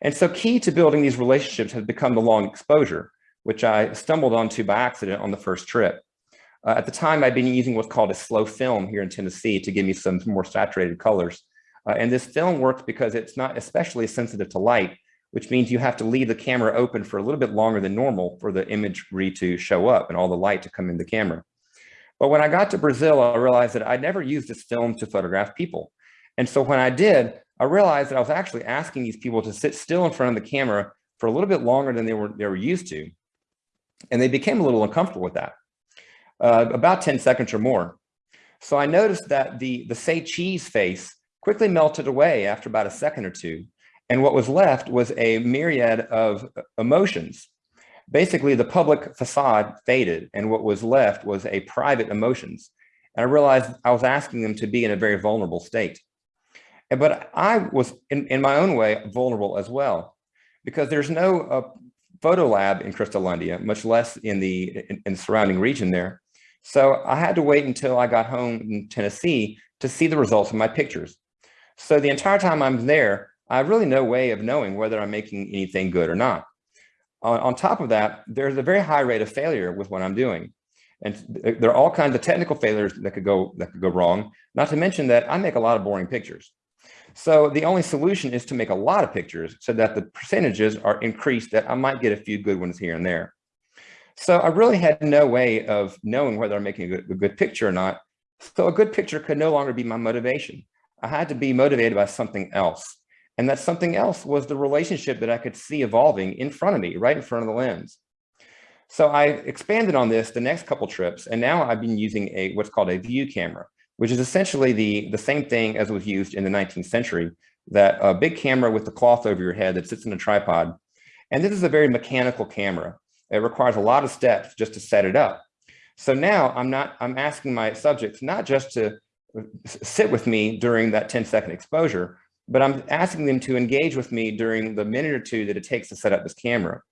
And so key to building these relationships has become the long exposure, which I stumbled onto by accident on the first trip. Uh, at the time, I'd been using what's called a slow film here in Tennessee to give me some more saturated colors. Uh, and this film works because it's not especially sensitive to light, which means you have to leave the camera open for a little bit longer than normal for the imagery to show up and all the light to come in the camera. But when I got to Brazil, I realized that I'd never used this film to photograph people. And so when I did, I realized that I was actually asking these people to sit still in front of the camera for a little bit longer than they were, they were used to. And they became a little uncomfortable with that, uh, about 10 seconds or more. So I noticed that the, the say cheese face quickly melted away after about a second or two. And what was left was a myriad of emotions. Basically, the public facade faded, and what was left was a private emotions. And I realized I was asking them to be in a very vulnerable state. But I was, in, in my own way, vulnerable as well, because there's no uh, photo lab in Cristolândia, much less in the, in, in the surrounding region there. So I had to wait until I got home in Tennessee to see the results of my pictures. So the entire time I'm there, I have really no way of knowing whether I'm making anything good or not. On, on top of that, there's a very high rate of failure with what I'm doing. And there are all kinds of technical failures that could go that could go wrong, not to mention that I make a lot of boring pictures. So the only solution is to make a lot of pictures so that the percentages are increased that I might get a few good ones here and there. So I really had no way of knowing whether I'm making a good, a good picture or not. So a good picture could no longer be my motivation. I had to be motivated by something else. And that something else was the relationship that I could see evolving in front of me, right in front of the lens. So I expanded on this the next couple trips, and now I've been using a what's called a view camera, which is essentially the, the same thing as was used in the 19th century, that a big camera with the cloth over your head that sits in a tripod. And this is a very mechanical camera. It requires a lot of steps just to set it up. So now I'm not, I'm asking my subjects not just to uh, sit with me during that 10 second exposure, but I'm asking them to engage with me during the minute or two that it takes to set up this camera.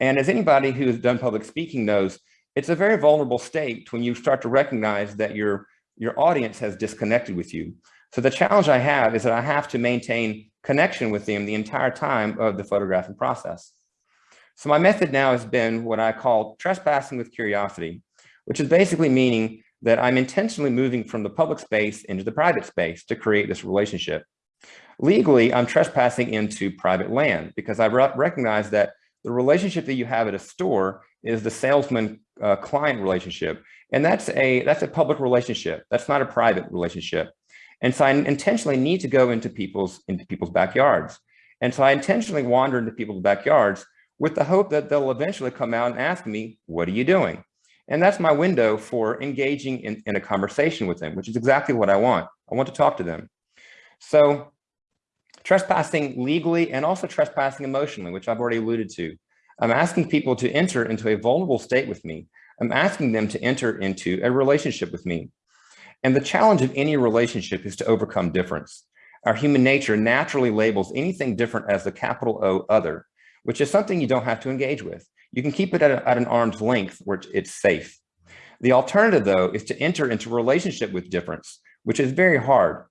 And as anybody who has done public speaking knows, it's a very vulnerable state when you start to recognize that your, your audience has disconnected with you. So the challenge I have is that I have to maintain connection with them the entire time of the photographing process. So my method now has been what I call trespassing with curiosity, which is basically meaning that I'm intentionally moving from the public space into the private space to create this relationship. Legally, I'm trespassing into private land because I recognize that the relationship that you have at a store is the salesman uh, client relationship. And that's a, that's a public relationship. That's not a private relationship. And so I intentionally need to go into people's, into people's backyards. And so I intentionally wander into people's backyards with the hope that they'll eventually come out and ask me, what are you doing? And that's my window for engaging in, in a conversation with them, which is exactly what I want. I want to talk to them. So trespassing legally and also trespassing emotionally, which I've already alluded to. I'm asking people to enter into a vulnerable state with me. I'm asking them to enter into a relationship with me. And the challenge of any relationship is to overcome difference. Our human nature naturally labels anything different as the capital O other, which is something you don't have to engage with. You can keep it at, a, at an arm's length where it's safe. The alternative, though, is to enter into a relationship with difference, which is very hard.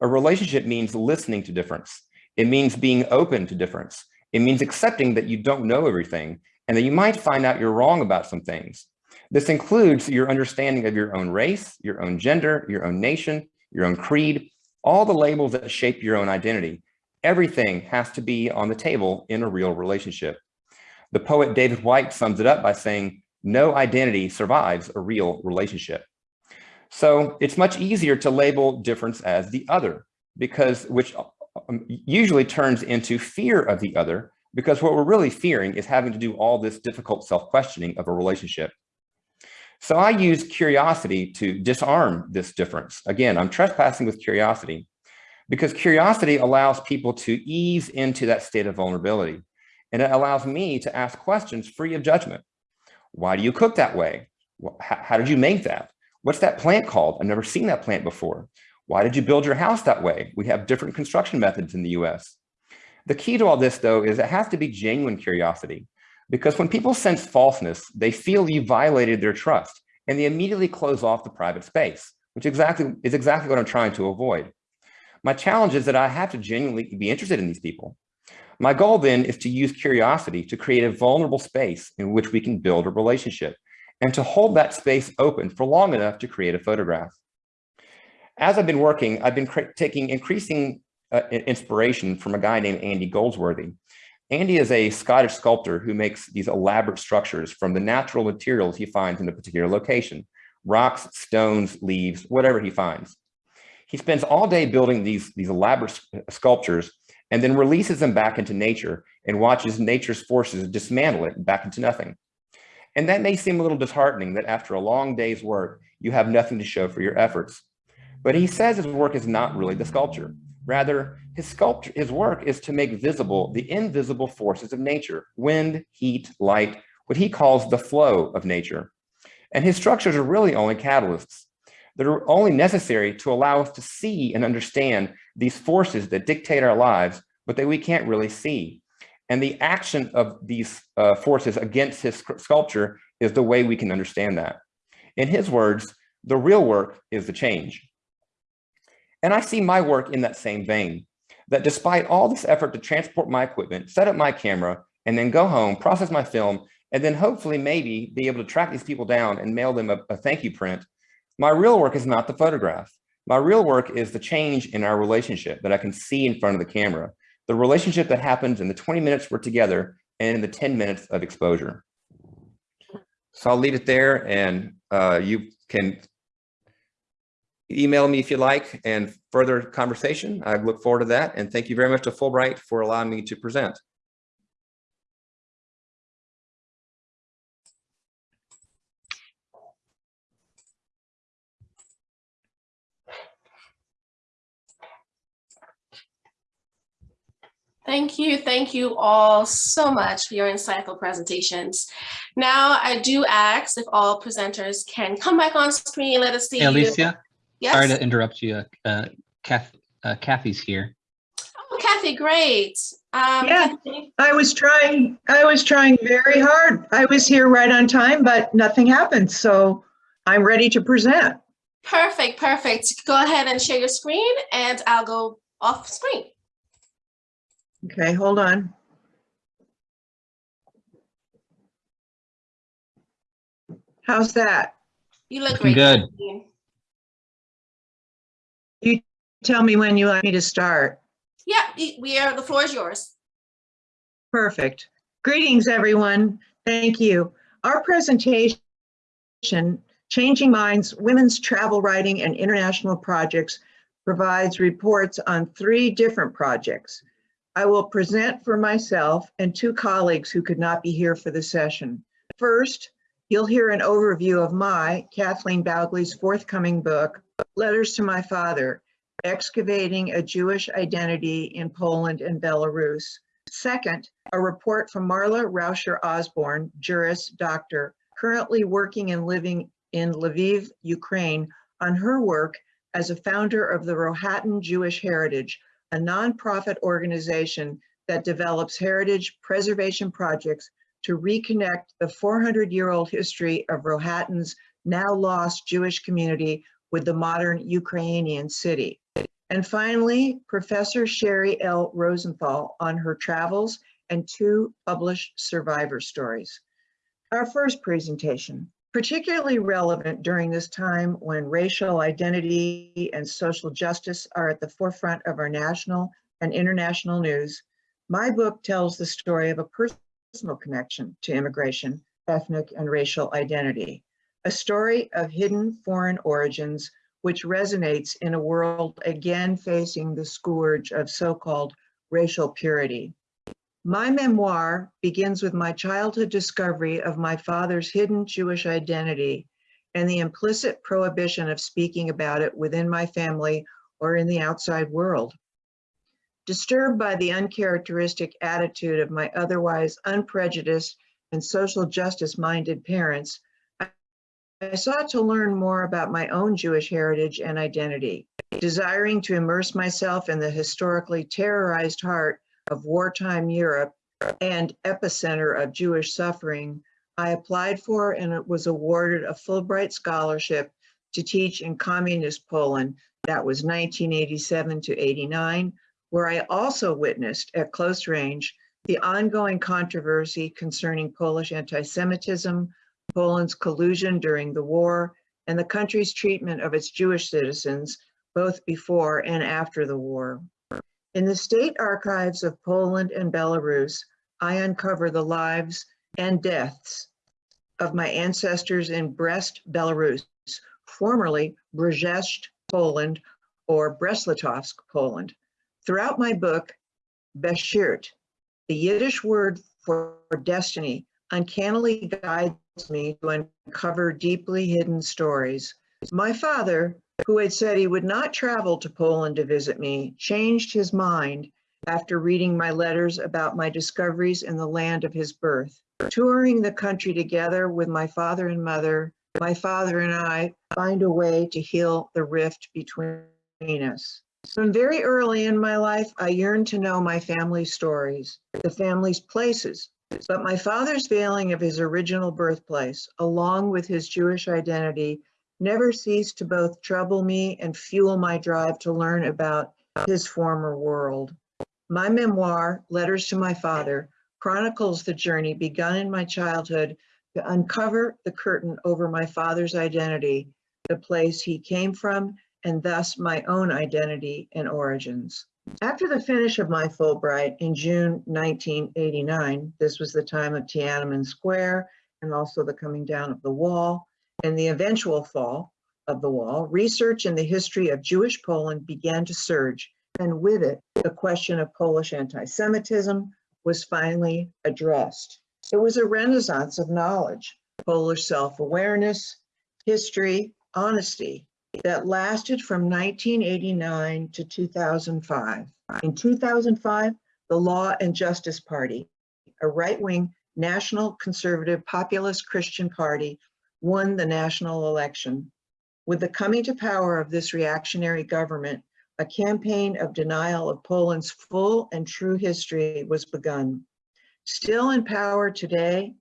A relationship means listening to difference. It means being open to difference. It means accepting that you don't know everything and that you might find out you're wrong about some things. This includes your understanding of your own race, your own gender, your own nation, your own creed, all the labels that shape your own identity. Everything has to be on the table in a real relationship. The poet David Whyte sums it up by saying, no identity survives a real relationship. So it's much easier to label difference as the other because which um, usually turns into fear of the other because what we're really fearing is having to do all this difficult self-questioning of a relationship. So I use curiosity to disarm this difference. Again, I'm trespassing with curiosity because curiosity allows people to ease into that state of vulnerability. And it allows me to ask questions free of judgment. Why do you cook that way? How did you make that? What's that plant called? I've never seen that plant before. Why did you build your house that way? We have different construction methods in the US. The key to all this though is it has to be genuine curiosity because when people sense falseness, they feel you violated their trust and they immediately close off the private space, which exactly is exactly what I'm trying to avoid. My challenge is that I have to genuinely be interested in these people. My goal then is to use curiosity to create a vulnerable space in which we can build a relationship and to hold that space open for long enough to create a photograph. As I've been working, I've been taking increasing uh, inspiration from a guy named Andy Goldsworthy. Andy is a Scottish sculptor who makes these elaborate structures from the natural materials he finds in a particular location, rocks, stones, leaves, whatever he finds. He spends all day building these, these elaborate sculptures and then releases them back into nature and watches nature's forces dismantle it back into nothing. And that may seem a little disheartening that after a long day's work, you have nothing to show for your efforts. But he says his work is not really the sculpture. Rather, his sculpture, his work is to make visible the invisible forces of nature, wind, heat, light, what he calls the flow of nature. And his structures are really only catalysts that are only necessary to allow us to see and understand these forces that dictate our lives, but that we can't really see. And the action of these uh, forces against his sculpture is the way we can understand that. In his words, the real work is the change. And I see my work in that same vein, that despite all this effort to transport my equipment, set up my camera, and then go home, process my film, and then hopefully maybe be able to track these people down and mail them a, a thank you print, my real work is not the photograph. My real work is the change in our relationship that I can see in front of the camera, the relationship that happens in the 20 minutes we're together and in the 10 minutes of exposure. So I'll leave it there and uh, you can email me if you like and further conversation. I look forward to that. And thank you very much to Fulbright for allowing me to present. Thank you. Thank you all so much for your insightful presentations. Now, I do ask if all presenters can come back on screen and let us see. Hey, you. Alicia, sorry to interrupt you. Uh, Kath, uh, Kathy's here. Oh, Kathy, great. Um, Yeah. I was trying, I was trying very hard. I was here right on time, but nothing happened. So I'm ready to present. Perfect, perfect. Go ahead and share your screen and I'll go off screen. Okay, hold on. How's that? You look great. good. Kathleen. Tell me when you want me to start. Yeah, we are, the floor is yours. Perfect. Greetings, everyone. Thank you. Our presentation, Changing Minds, Women's Travel Writing and International Projects, provides reports on three different projects. I will present for myself and two colleagues who could not be here for the session. First, you'll hear an overview of my, Kathleen Bowgley's forthcoming book, Letters to My Father, Excavating a Jewish Identity in Poland and Belarus. Second, a report from Marla Raucher Osborne, jurist, doctor, currently working and living in Lviv, Ukraine, on her work as a founder of the Rohatyn Jewish Heritage, a nonprofit organization that develops heritage preservation projects to reconnect the 400-year-old history of Rohatyn's now lost Jewish community with the modern Ukrainian city. And finally, Professor Sherry L. Rosenthal on her travels and two published survivor stories. Our first presentation, particularly relevant during this time when racial identity and social justice are at the forefront of our national and international news, my book tells the story of a personal connection to immigration, ethnic and racial identity, a story of hidden foreign origins which resonates in a world again facing the scourge of so-called racial purity. My memoir begins with my childhood discovery of my father's hidden Jewish identity and the implicit prohibition of speaking about it within my family or in the outside world. Disturbed by the uncharacteristic attitude of my otherwise unprejudiced and social justice minded parents, I sought to learn more about my own Jewish heritage and identity. Desiring to immerse myself in the historically terrorized heart of wartime Europe and epicenter of Jewish suffering, I applied for and was awarded a Fulbright scholarship to teach in communist Poland. That was 1987 to 89, where I also witnessed at close range the ongoing controversy concerning Polish anti-Semitism, Poland's collusion during the war, and the country's treatment of its Jewish citizens, both before and after the war. In the state archives of Poland and Belarus, I uncover the lives and deaths of my ancestors in Brest, Belarus, formerly Brześć, Poland, or Brest-Litovsk, Poland. Throughout my book, Beshert, the Yiddish word for destiny, uncannily guides me to uncover deeply hidden stories. My father, who had said he would not travel to Poland to visit me, changed his mind after reading my letters about my discoveries in the land of his birth. Touring the country together with my father and mother, my father and I find a way to heal the rift between us. From very early in my life, I yearned to know my family's stories, the family's places, But my father's veiling of his original birthplace, along with his Jewish identity, never ceased to both trouble me and fuel my drive to learn about his former world. My memoir, Letters to My Father, chronicles the journey begun in my childhood to uncover the curtain over my father's identity, the place he came from, and thus my own identity and origins. After the finish of my Fulbright in June 1989, this was the time of Tiananmen Square and also the coming down of the wall and the eventual fall of the wall, research in the history of Jewish Poland began to surge, and with it, the question of Polish anti-Semitism was finally addressed. It was a renaissance of knowledge, Polish self-awareness, history, honesty, that lasted from 1989 to 2005. In 2005, the Law and Justice Party, a right-wing national conservative populist Christian party, won the national election. With the coming to power of this reactionary government, a campaign of denial of Poland's full and true history was begun. Still in power today,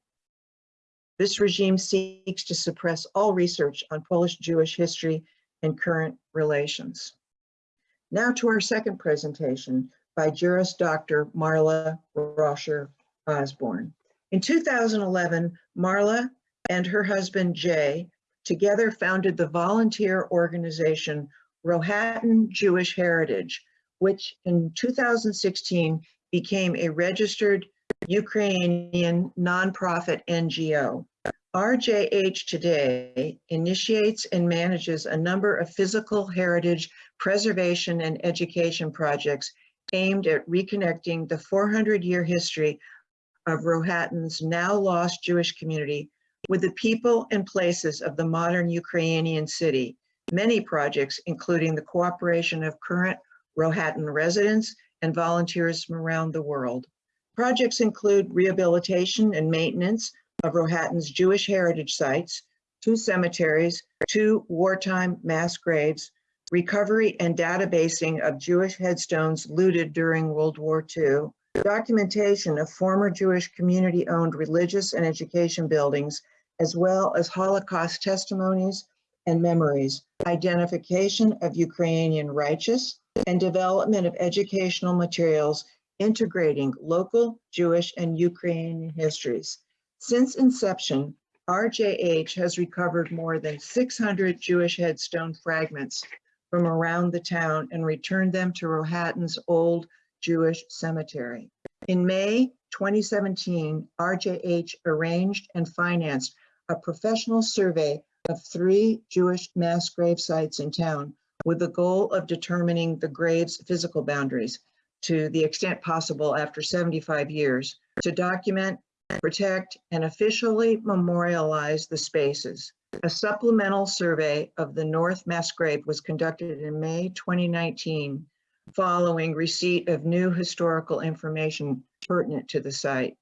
this regime seeks to suppress all research on Polish Jewish history and current relations. Now to our second presentation by Juris Dr. Marla Raucher Osborne. In 2011, Marla and her husband Jay together founded the volunteer organization Rohatyn Jewish Heritage, which in 2016 became a registered Ukrainian nonprofit NGO. RJH today initiates and manages a number of physical heritage preservation and education projects aimed at reconnecting the 400-year history of Rohatyn's now lost Jewish community with the people and places of the modern Ukrainian city. Many projects, including the cooperation of current Rohatyn residents and volunteers from around the world. Projects include rehabilitation and maintenance of Rohatyn's Jewish heritage sites, two cemeteries, two wartime mass graves, recovery and databasing of Jewish headstones looted during World War II, documentation of former Jewish community-owned religious and education buildings, as well as Holocaust testimonies and memories, identification of Ukrainian righteous, and development of educational materials integrating local Jewish and Ukrainian histories. Since inception, RJH has recovered more than 600 Jewish headstone fragments from around the town and returned them to Rohatyn's old Jewish cemetery. In May 2017, RJH arranged and financed a professional survey of three Jewish mass grave sites in town with the goal of determining the grave's physical boundaries to the extent possible after 75 years to document protect, and officially memorialize the spaces. A supplemental survey of the North Mass Grave was conducted in May 2019 following receipt of new historical information pertinent to the site.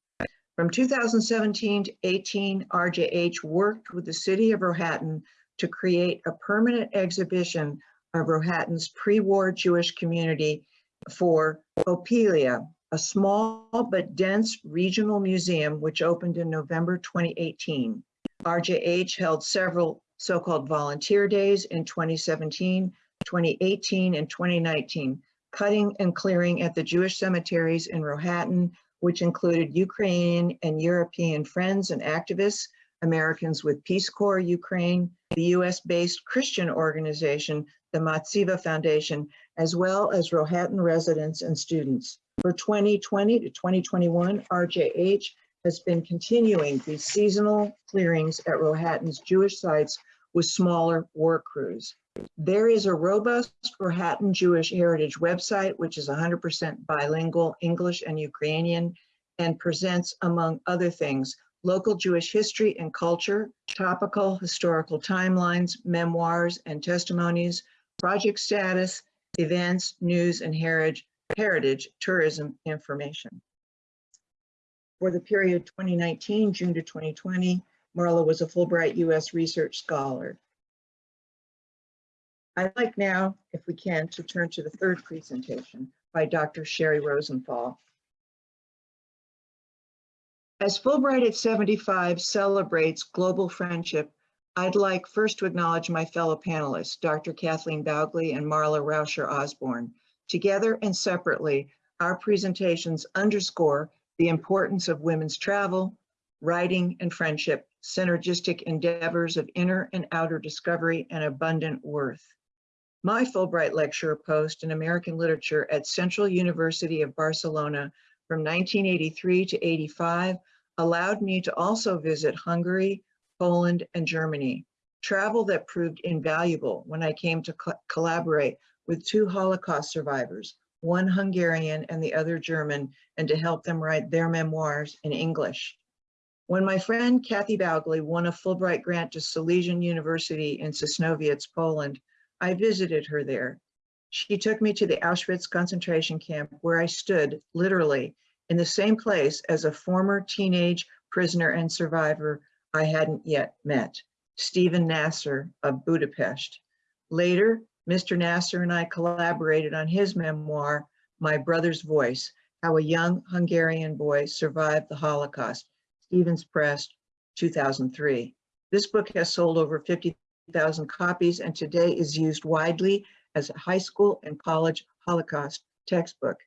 From 2017 to 18, RJH worked with the city of Rohatyn to create a permanent exhibition of Rohatyn's pre-war Jewish community for Opillia, a small but dense regional museum which opened in November 2018. RJH held several so-called volunteer days in 2017, 2018, and 2019, cutting and clearing at the Jewish cemeteries in Rohatyn, which included Ukrainian and European friends and activists, Americans with Peace Corps Ukraine, the US-based Christian organization, the Matzevah Foundation, as well as Rohatyn residents and students. For 2020 to 2021, RJH has been continuing these seasonal clearings at Rohatyn's Jewish sites with smaller work crews. There is a robust Rohatyn Jewish Heritage website, which is 100% bilingual English and Ukrainian, and presents, among other things, local Jewish history and culture, topical historical timelines, memoirs and testimonies, project status, events, news, and heritage, heritage tourism information. For the period 2019, June to 2020, Marla was a Fulbright U.S. Research Scholar. I'd like now, if we can, to turn to the third presentation by Dr. Sherry Rosenthal. As Fulbright at 75 celebrates global friendship, I'd like first to acknowledge my fellow panelists, Dr. Kathleen Baugley and Marla Raucher Osborne. Together and separately, our presentations underscore the importance of women's travel, writing, and friendship, synergistic endeavors of inner and outer discovery and abundant worth. My Fulbright lecture post in American literature at Central University of Barcelona from 1983 to 85 allowed me to also visit Hungary, Poland, and Germany. Travel that proved invaluable when I came to co- collaborate with two Holocaust survivors, one Hungarian and the other German, and to help them write their memoirs in English. When my friend Kathy Baugley won a Fulbright grant to Silesian University in Sosnowiec, Poland, I visited her there. She took me to the Auschwitz concentration camp where I stood literally in the same place as a former teenage prisoner and survivor I hadn't yet met, Stephen Nasser of Budapest. Later, Mr. Nasser and I collaborated on his memoir, My Brother's Voice, How a Young Hungarian Boy Survived the Holocaust, Stevens Press, 2003. This book has sold over 50,000 copies and today is used widely as a high school and college Holocaust textbook.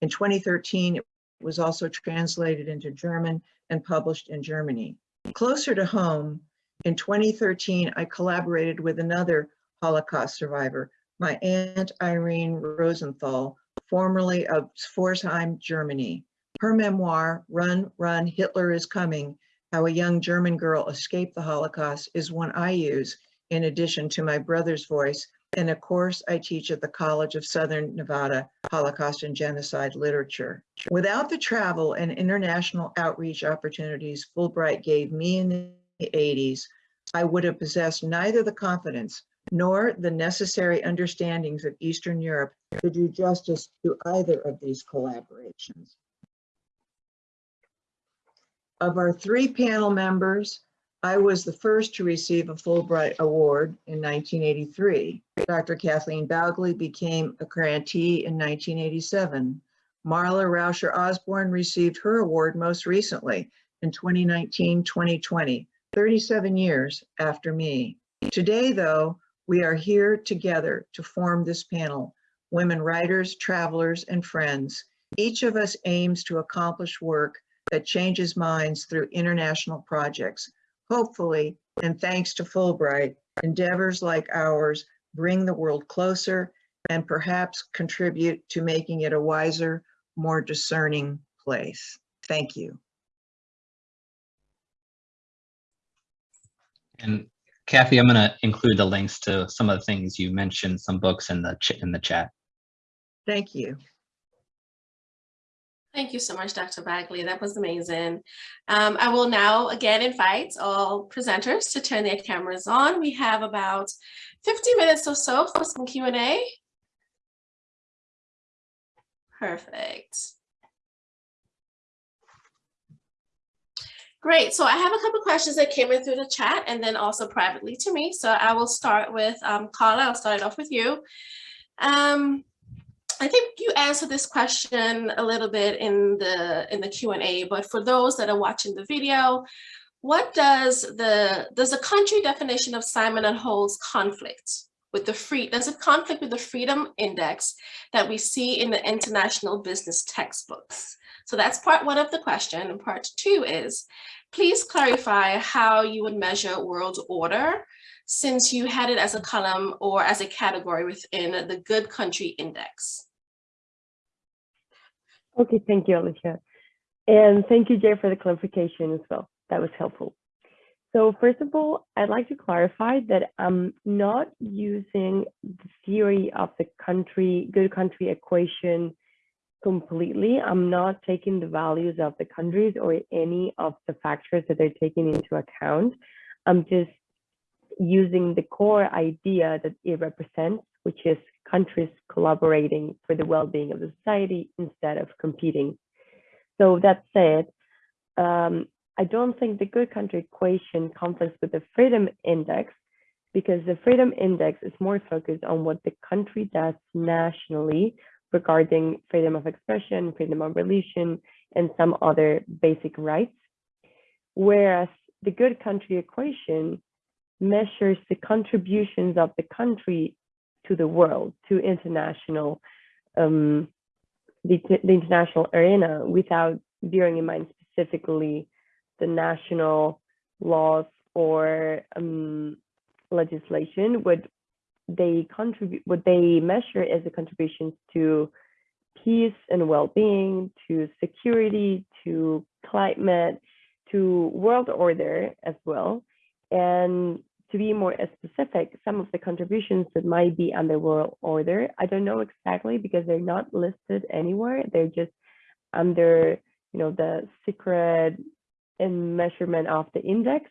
In 2013, it was also translated into German and published in Germany. Closer to home, in 2013, I collaborated with another Holocaust survivor, my aunt Irene Rosenthal, formerly of Pforzheim, Germany. Her memoir, Run, Run, Hitler is Coming, How a Young German Girl Escaped the Holocaust is one I use in addition to my brother's voice in a course I teach at the College of Southern Nevada, Holocaust and Genocide Literature. Without the travel and international outreach opportunities Fulbright gave me in the 80s, I would have possessed neither the confidence nor the necessary understandings of Eastern Europe to do justice to either of these collaborations. Of our three panel members, I was the first to receive a Fulbright Award in 1983. Dr. Kathleen Baugley became a grantee in 1987. Marla Raucher Osborne received her award most recently in 2019-2020, 37 years after me. Today, though, we are here together to form this panel, women writers, travelers, and friends. Each of us aims to accomplish work that changes minds through international projects. Hopefully, and thanks to Fulbright, endeavors like ours bring the world closer and perhaps contribute to making it a wiser, more discerning place. Thank you. And Kathy, I'm going to include the links to some of the things you mentioned, some books in the ch- in the chat. Thank you. Thank you so much, Dr. Bagley. That was amazing. Um, I will now again invite all presenters to turn their cameras on. We have about 50 minutes or so for some Q&A. Perfect. Great. So I have a couple questions that came in through the chat and then also privately to me. So I will start with um, Carla. I'll start it off with you. Um, I think you answered this question a little bit in the in the Q&A, but for those that are watching the video, what does the does the country definition of Simon Anholt's conflict with the free does it conflict with the freedom index that we see in the international business textbooks? So that's part one of the question. And part two is, please clarify how you would measure world order since you had it as a column or as a category within the good country index. Okay, thank you, Alicia. And thank you, Jay, for the clarification as well. That was helpful. So first of all, I'd like to clarify that I'm not using the theory of the country, good country equation completely. I'm not taking the values of the countries or any of the factors that they're taking into account. I'm just using the core idea that it represents, which is countries collaborating for the well-being of the society instead of competing. So that said, um, I don't think the good country equation conflicts with the freedom index because the freedom index is more focused on what the country does nationally regarding freedom of expression, freedom of religion, and some other basic rights whereas the good country equation measures the contributions of the country to the world, to international, um, the, the international arena without bearing in mind specifically the national laws or um, legislation. What they contribute, what they measure as the contributions to peace and well-being, to security, to climate, to world order as well. And to be more specific, some of the contributions that might be under world order, I don't know exactly because they're not listed anywhere. They're just under, you know, the secret and measurement of the index.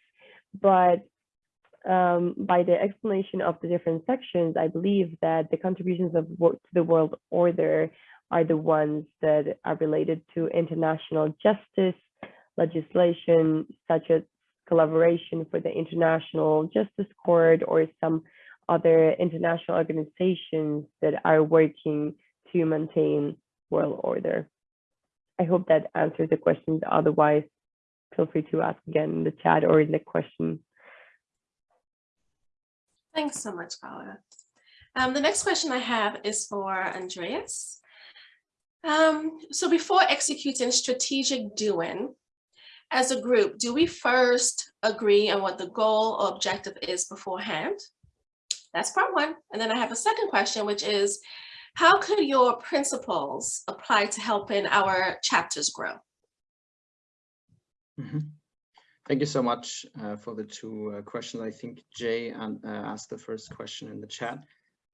But um, by the explanation of the different sections, I believe that the contributions of work to the world order are the ones that are related to international justice legislation, such as collaboration for the International Justice Court or some other international organizations that are working to maintain world order. I hope that answers the questions. Otherwise, feel free to ask again in the chat or in the question. Thanks so much, Paula. Um, the next question I have is for Andreas. Um, so before executing strategic doing, as a group, do we first agree on what the goal or objective is beforehand? That's part one. And then I have a second question, which is, how could your principles apply to helping our chapters grow? Mm -hmm. Thank you so much uh, for the two uh, questions. I think Jay uh, asked the first question in the chat.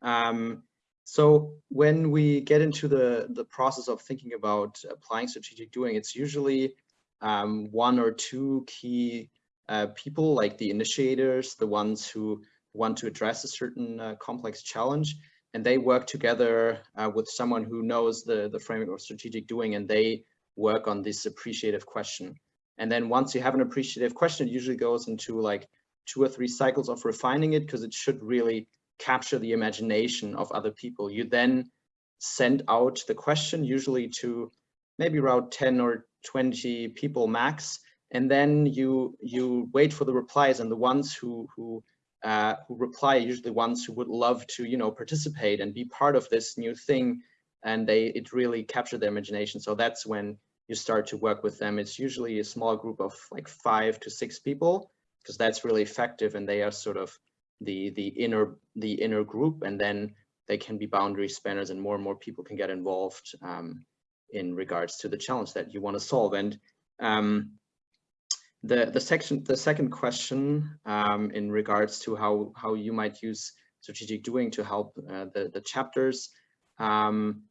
Um, so when we get into the, the process of thinking about applying strategic doing, it's usually um, one or two key uh, people like the initiators, the ones who want to address a certain uh, complex challenge, and they work together uh, with someone who knows the, the framework of strategic doing and they work on this appreciative question. And then once you have an appreciative question, it usually goes into like two or three cycles of refining it because it should really capture the imagination of other people. You then send out the question usually to maybe around 10 or 20 people max and then you you wait for the replies and the ones who who uh, who reply are usually ones who would love to you know participate and be part of this new thing and they it really captured their imagination. So that's when you start to work with them. It's usually a small group of like five to six people because that's really effective and they are sort of the the inner the inner group and then they can be boundary spanners and more and more people can get involved um, in regards to the challenge that you want to solve. And um, the the section the second question um, in regards to how how you might use strategic doing to help uh, the the chapters. Um,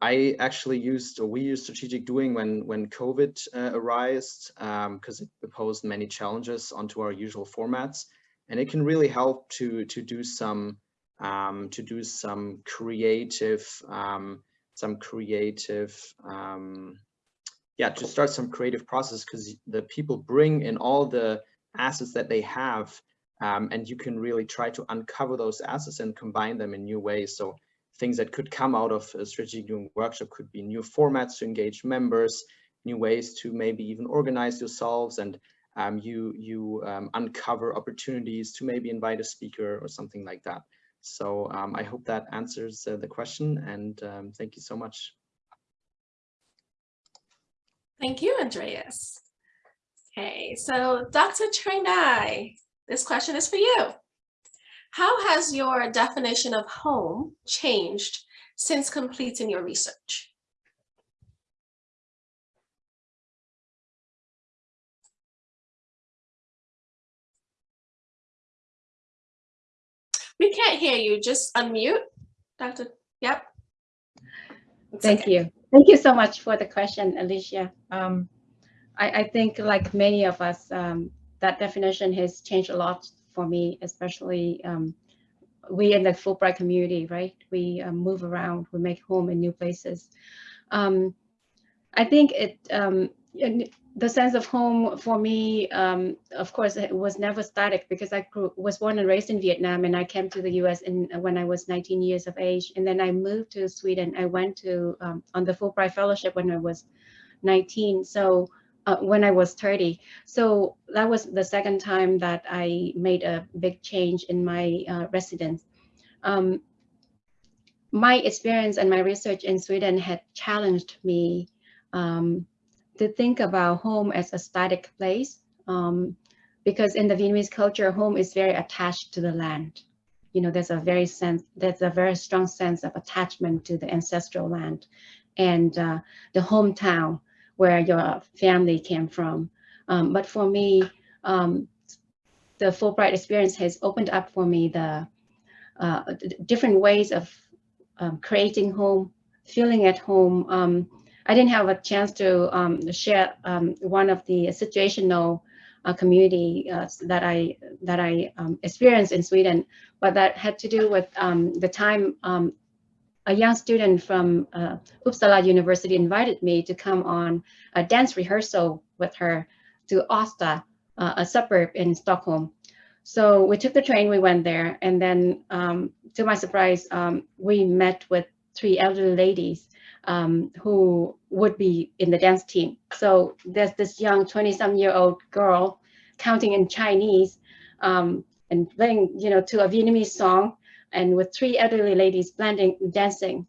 I actually used or we used strategic doing when when COVID uh, arose because um, it posed many challenges onto our usual formats, and it can really help to to do some um, to do some creative um, some creative, um, yeah, to start some creative process because the people bring in all the assets that they have um, and you can really try to uncover those assets and combine them in new ways. So things that could come out of a strategic doing workshop could be new formats to engage members, new ways to maybe even organize yourselves and um, you, you um, uncover opportunities to maybe invite a speaker or something like that. So um, I hope that answers uh, the question and um, thank you so much. Thank you, Andreas. Okay, so Dr. Trangdai, this question is for you. How has your definition of home changed since completing your research? We can't hear you. Just unmute. Dr. Yep. It's Thank okay. you. Thank you so much for the question, Alicia. Um, I, I, think like many of us, um, that definition has changed a lot for me, especially um, we in the Fulbright community, right? We um, move around, we make home in new places. Um, I think it um, the sense of home for me, um, of course, it was never static because I grew, was born and raised in Vietnam and I came to the US in, when I was 19 years of age. And then I moved to Sweden. I went to um, on the Fulbright Fellowship when I was 19. So uh, when I was 30. So that was the second time that I made a big change in my uh, residence. Um, my experience and my research in Sweden had challenged me um, to think about home as a static place um, because in the Vietnamese culture, home is very attached to the land. You know, there's a very sense, there's a very strong sense of attachment to the ancestral land and uh, the hometown where your family came from. Um, but for me, um, the Fulbright experience has opened up for me the uh, different ways of um, creating home, feeling at home. I didn't have a chance to um, share um, one of the situational uh, community uh, that I that I um, experienced in Sweden, but that had to do with um, the time um, a young student from uh, Uppsala University invited me to come on a dance rehearsal with her to Asta, uh, a suburb in Stockholm. So we took the train, we went there, and then um, to my surprise, we met with three elderly ladies um, who would be in the dance team. So there's this young 20 some year old girl counting in Chinese um, and playing, you know, to a Vietnamese song and with three elderly ladies blending, dancing.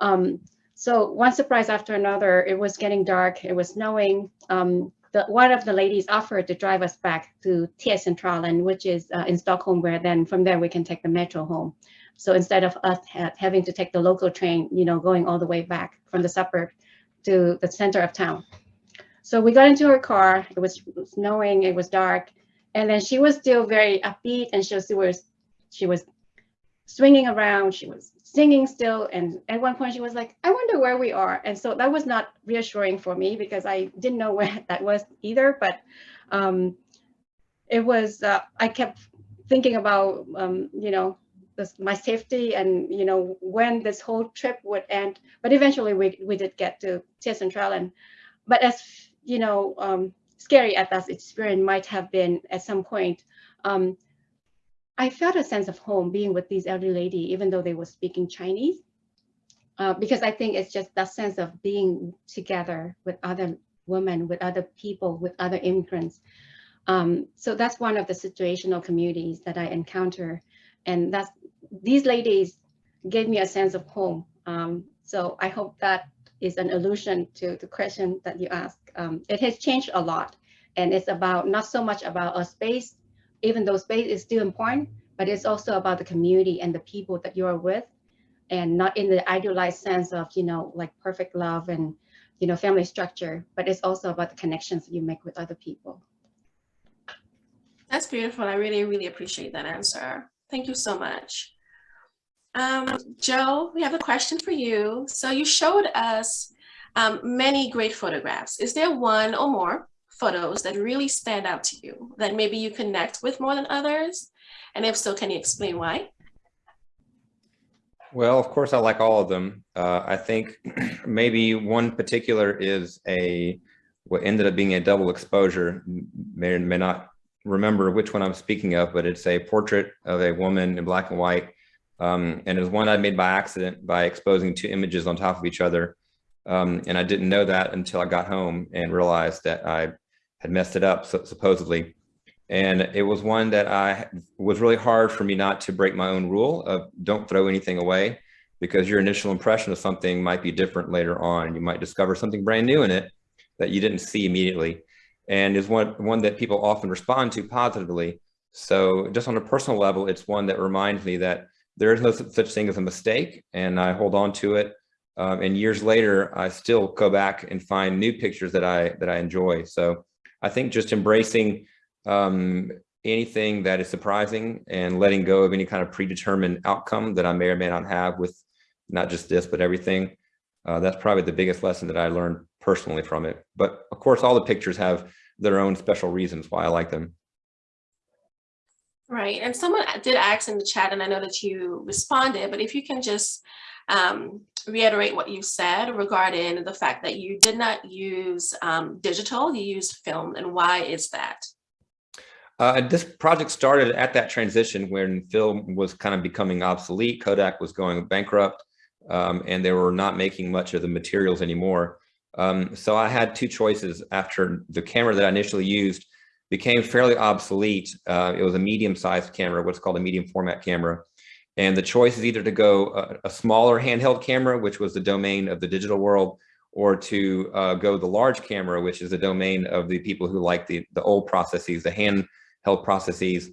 Um, so one surprise after another, it was getting dark, it was snowing. Um, the, one of the ladies offered to drive us back to T-Centralen, which is uh, in Stockholm, where then from there we can take the metro home. So instead of us ha having to take the local train, you know, going all the way back from the suburb to the center of town. So we got into her car, it was snowing, it was dark, and then she was still very upbeat and she was, she was, swinging around, she was singing still. And at one point she was like, I wonder where we are. And so that was not reassuring for me because I didn't know where that was either, but um, it was, uh, I kept thinking about, um, you know, this, my safety and you know when this whole trip would end. But eventually we we did get to T-Centralen. But as you know, um, scary as that experience might have been at some point, um, I felt a sense of home being with these elderly lady, even though they were speaking Chinese. Uh, because I think it's just that sense of being together with other women, with other people, with other immigrants. Um, so that's one of the situational communities that I encounter. And that's these ladies gave me a sense of home. Um, so I hope that is an allusion to the question that you asked. Um, it has changed a lot and it's about not so much about a space, even though space is still important, but it's also about the community and the people that you are with and not in the idealized sense of, you know, like perfect love and, you know, family structure, but it's also about the connections that you make with other people. That's beautiful. I really, really appreciate that answer. Thank you so much. Um, Joe, we have a question for you. So you showed us um, many great photographs. Is there one or more photos that really stand out to you that maybe you connect with more than others? And if so, can you explain why? Well, of course, I like all of them. Uh, I think maybe one particular is a what ended up being a double exposure. May may not remember which one I'm speaking of, but it's a portrait of a woman in black and white um, and it was one I made by accident by exposing two images on top of each other. Um, and I didn't know that until I got home and realized that I had messed it up, supposedly. And it was one that I was really hard for me not to break my own rule of don't throw anything away because your initial impression of something might be different later on. You might discover something brand new in it that you didn't see immediately and is one, one that people often respond to positively. So just on a personal level, it's one that reminds me that there is no such thing as a mistake and I hold on to it. Um, and years later, I still go back and find new pictures that I that I enjoy. So I think just embracing um, anything that is surprising and letting go of any kind of predetermined outcome that I may or may not have with not just this, but everything. Uh, that's probably the biggest lesson that I learned personally from it. But of course, all the pictures have their own special reasons why I like them. Right, and someone did ask in the chat, and I know that you responded, but if you can just um, reiterate what you said regarding the fact that you did not use um, digital, you used film, and why is that? Uh, this project started at that transition when film was kind of becoming obsolete. Kodak was going bankrupt, um, and they were not making much of the materials anymore. Um, so I had two choices after the camera that I initially used became fairly obsolete. Uh, it was a medium-sized camera, what's called a medium format camera. And the choice is either to go a, a smaller handheld camera, which was the domain of the digital world, or to uh, go the large camera, which is the domain of the people who like the, the old processes, the handheld processes.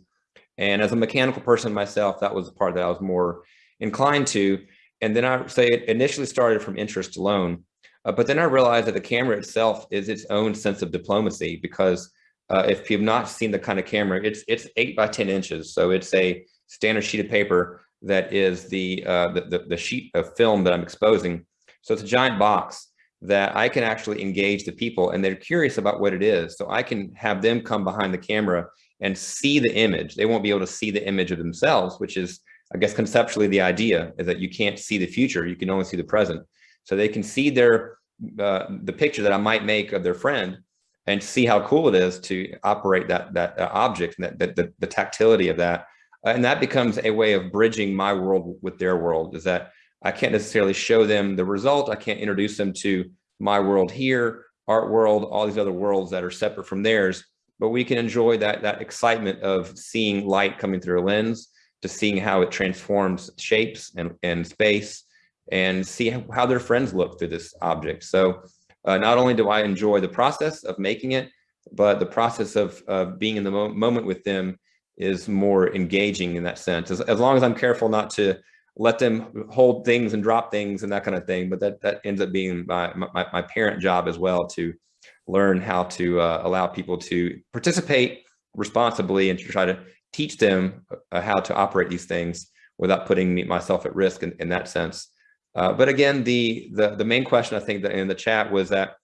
And as a mechanical person myself, that was the part that I was more inclined to. And then I say it initially started from interest alone, uh, but then I realized that the camera itself is its own sense of diplomacy because uh, if you've not seen the kind of camera, it's it's eight by 10 inches. So it's a standard sheet of paper that is the, uh, the, the, the sheet of film that I'm exposing. So it's a giant box that I can actually engage the people and they're curious about what it is. So I can have them come behind the camera and see the image. They won't be able to see the image of themselves, which is, I guess, conceptually the idea is that you can't see the future. You can only see the present. So they can see their uh, the picture that I might make of their friend and see how cool it is to operate that that uh, object and that, that the, the tactility of that. Uh, and that becomes a way of bridging my world with their world is that I can't necessarily show them the result. I can't introduce them to my world here, art world, all these other worlds that are separate from theirs, but we can enjoy that, that excitement of seeing light coming through a lens to seeing how it transforms shapes and, and space and see how their friends look through this object. So uh, not only do I enjoy the process of making it, but the process of uh, being in the mo moment with them is more engaging in that sense. As, as long as I'm careful not to let them hold things and drop things and that kind of thing. But that, that ends up being my, my, my parent job as well to learn how to uh, allow people to participate responsibly and to try to teach them uh, how to operate these things without putting me, myself at risk in, in that sense. Uh, but again, the, the, the main question I think that in the chat was that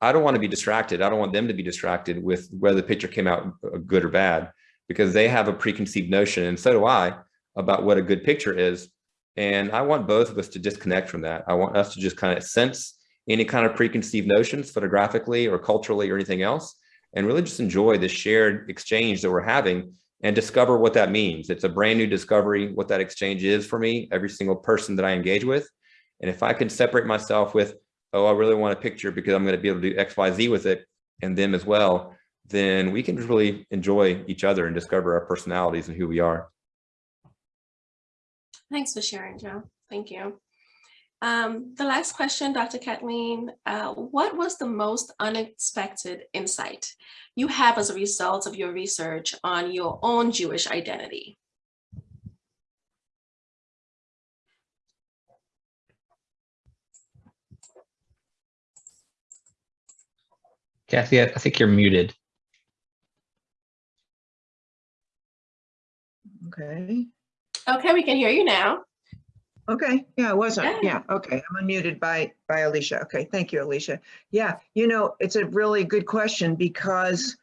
I don't want to be distracted. I don't want them to be distracted with whether the picture came out uh, good or bad because they have a preconceived notion and so do I about what a good picture is. And I want both of us to disconnect from that. I want us to just kind of sense any kind of preconceived notions photographically or culturally or anything else, and really just enjoy the shared exchange that we're having and discover what that means. It's a brand new discovery, what that exchange is for me, every single person that I engage with. And if I can separate myself with, oh, I really want a picture because I'm going to be able to do X, Y, Z with it and them as well, then we can really enjoy each other and discover our personalities and who we are. Thanks for sharing, Joe. Thank you. Um, the last question, Dr. Kathleen, uh, what was the most unexpected insight you have as a result of your research on your own Jewish identity? Kathy, I think you're muted. Okay. Okay, we can hear you now. Okay, yeah, I wasn't, Yeah. yeah, okay, I'm unmuted by, by Alicia. Okay, thank you, Alicia. Yeah, you know, it's a really good question because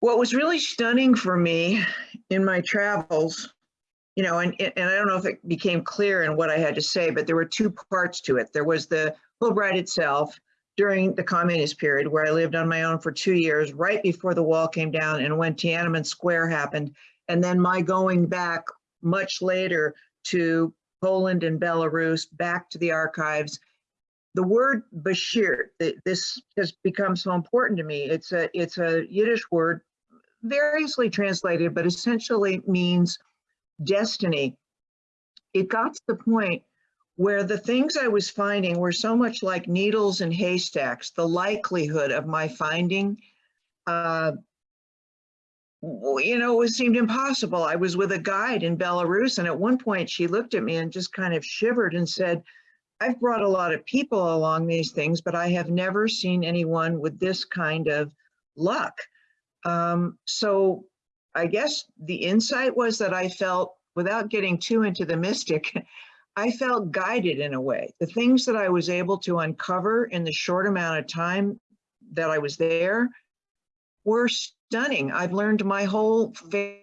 what was really stunning for me in my travels, you know, and, and I don't know if it became clear in what I had to say, but there were two parts to it. There was the Fulbright itself during the communist period where I lived on my own for two years, right before the wall came down and when Tiananmen Square happened. And then my going back much later to Poland and Belarus, back to the archives. The word Beshert, this has become so important to me. It's a, it's a Yiddish word, variously translated, but essentially means destiny. It got to the point where the things I was finding were so much like needles in haystacks, the likelihood of my finding uh, you know, it seemed impossible. I was with a guide in Belarus, and at one point she looked at me and just kind of shivered and said, I've brought a lot of people along these things, but I have never seen anyone with this kind of luck. Um, so I guess the insight was that I felt, without getting too into the mystic, I felt guided in a way. The things that I was able to uncover in the short amount of time that I was there were stunning. I've learned my whole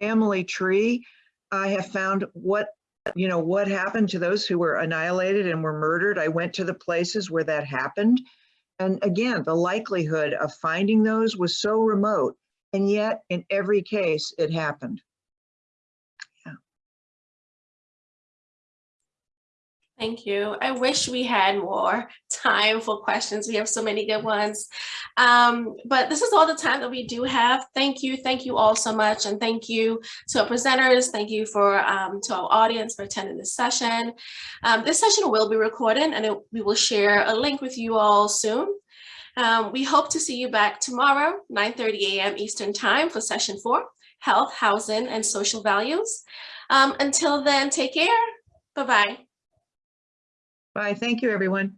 family tree. I have found what, you know, what happened to those who were annihilated and were murdered. I went to the places where that happened. And again, the likelihood of finding those was so remote. And yet in every case, it happened. Thank you. I wish we had more time for questions. We have so many good ones. Um, but this is all the time that we do have. Thank you. Thank you all so much. And thank you to our presenters. Thank you for um, to our audience for attending this session. Um, this session will be recorded and it, we will share a link with you all soon. Um, we hope to see you back tomorrow, 9.30 a.m. Eastern time for session four, health, housing, and social values. Um, until then, take care. Bye-bye. Bye. Thank you, everyone.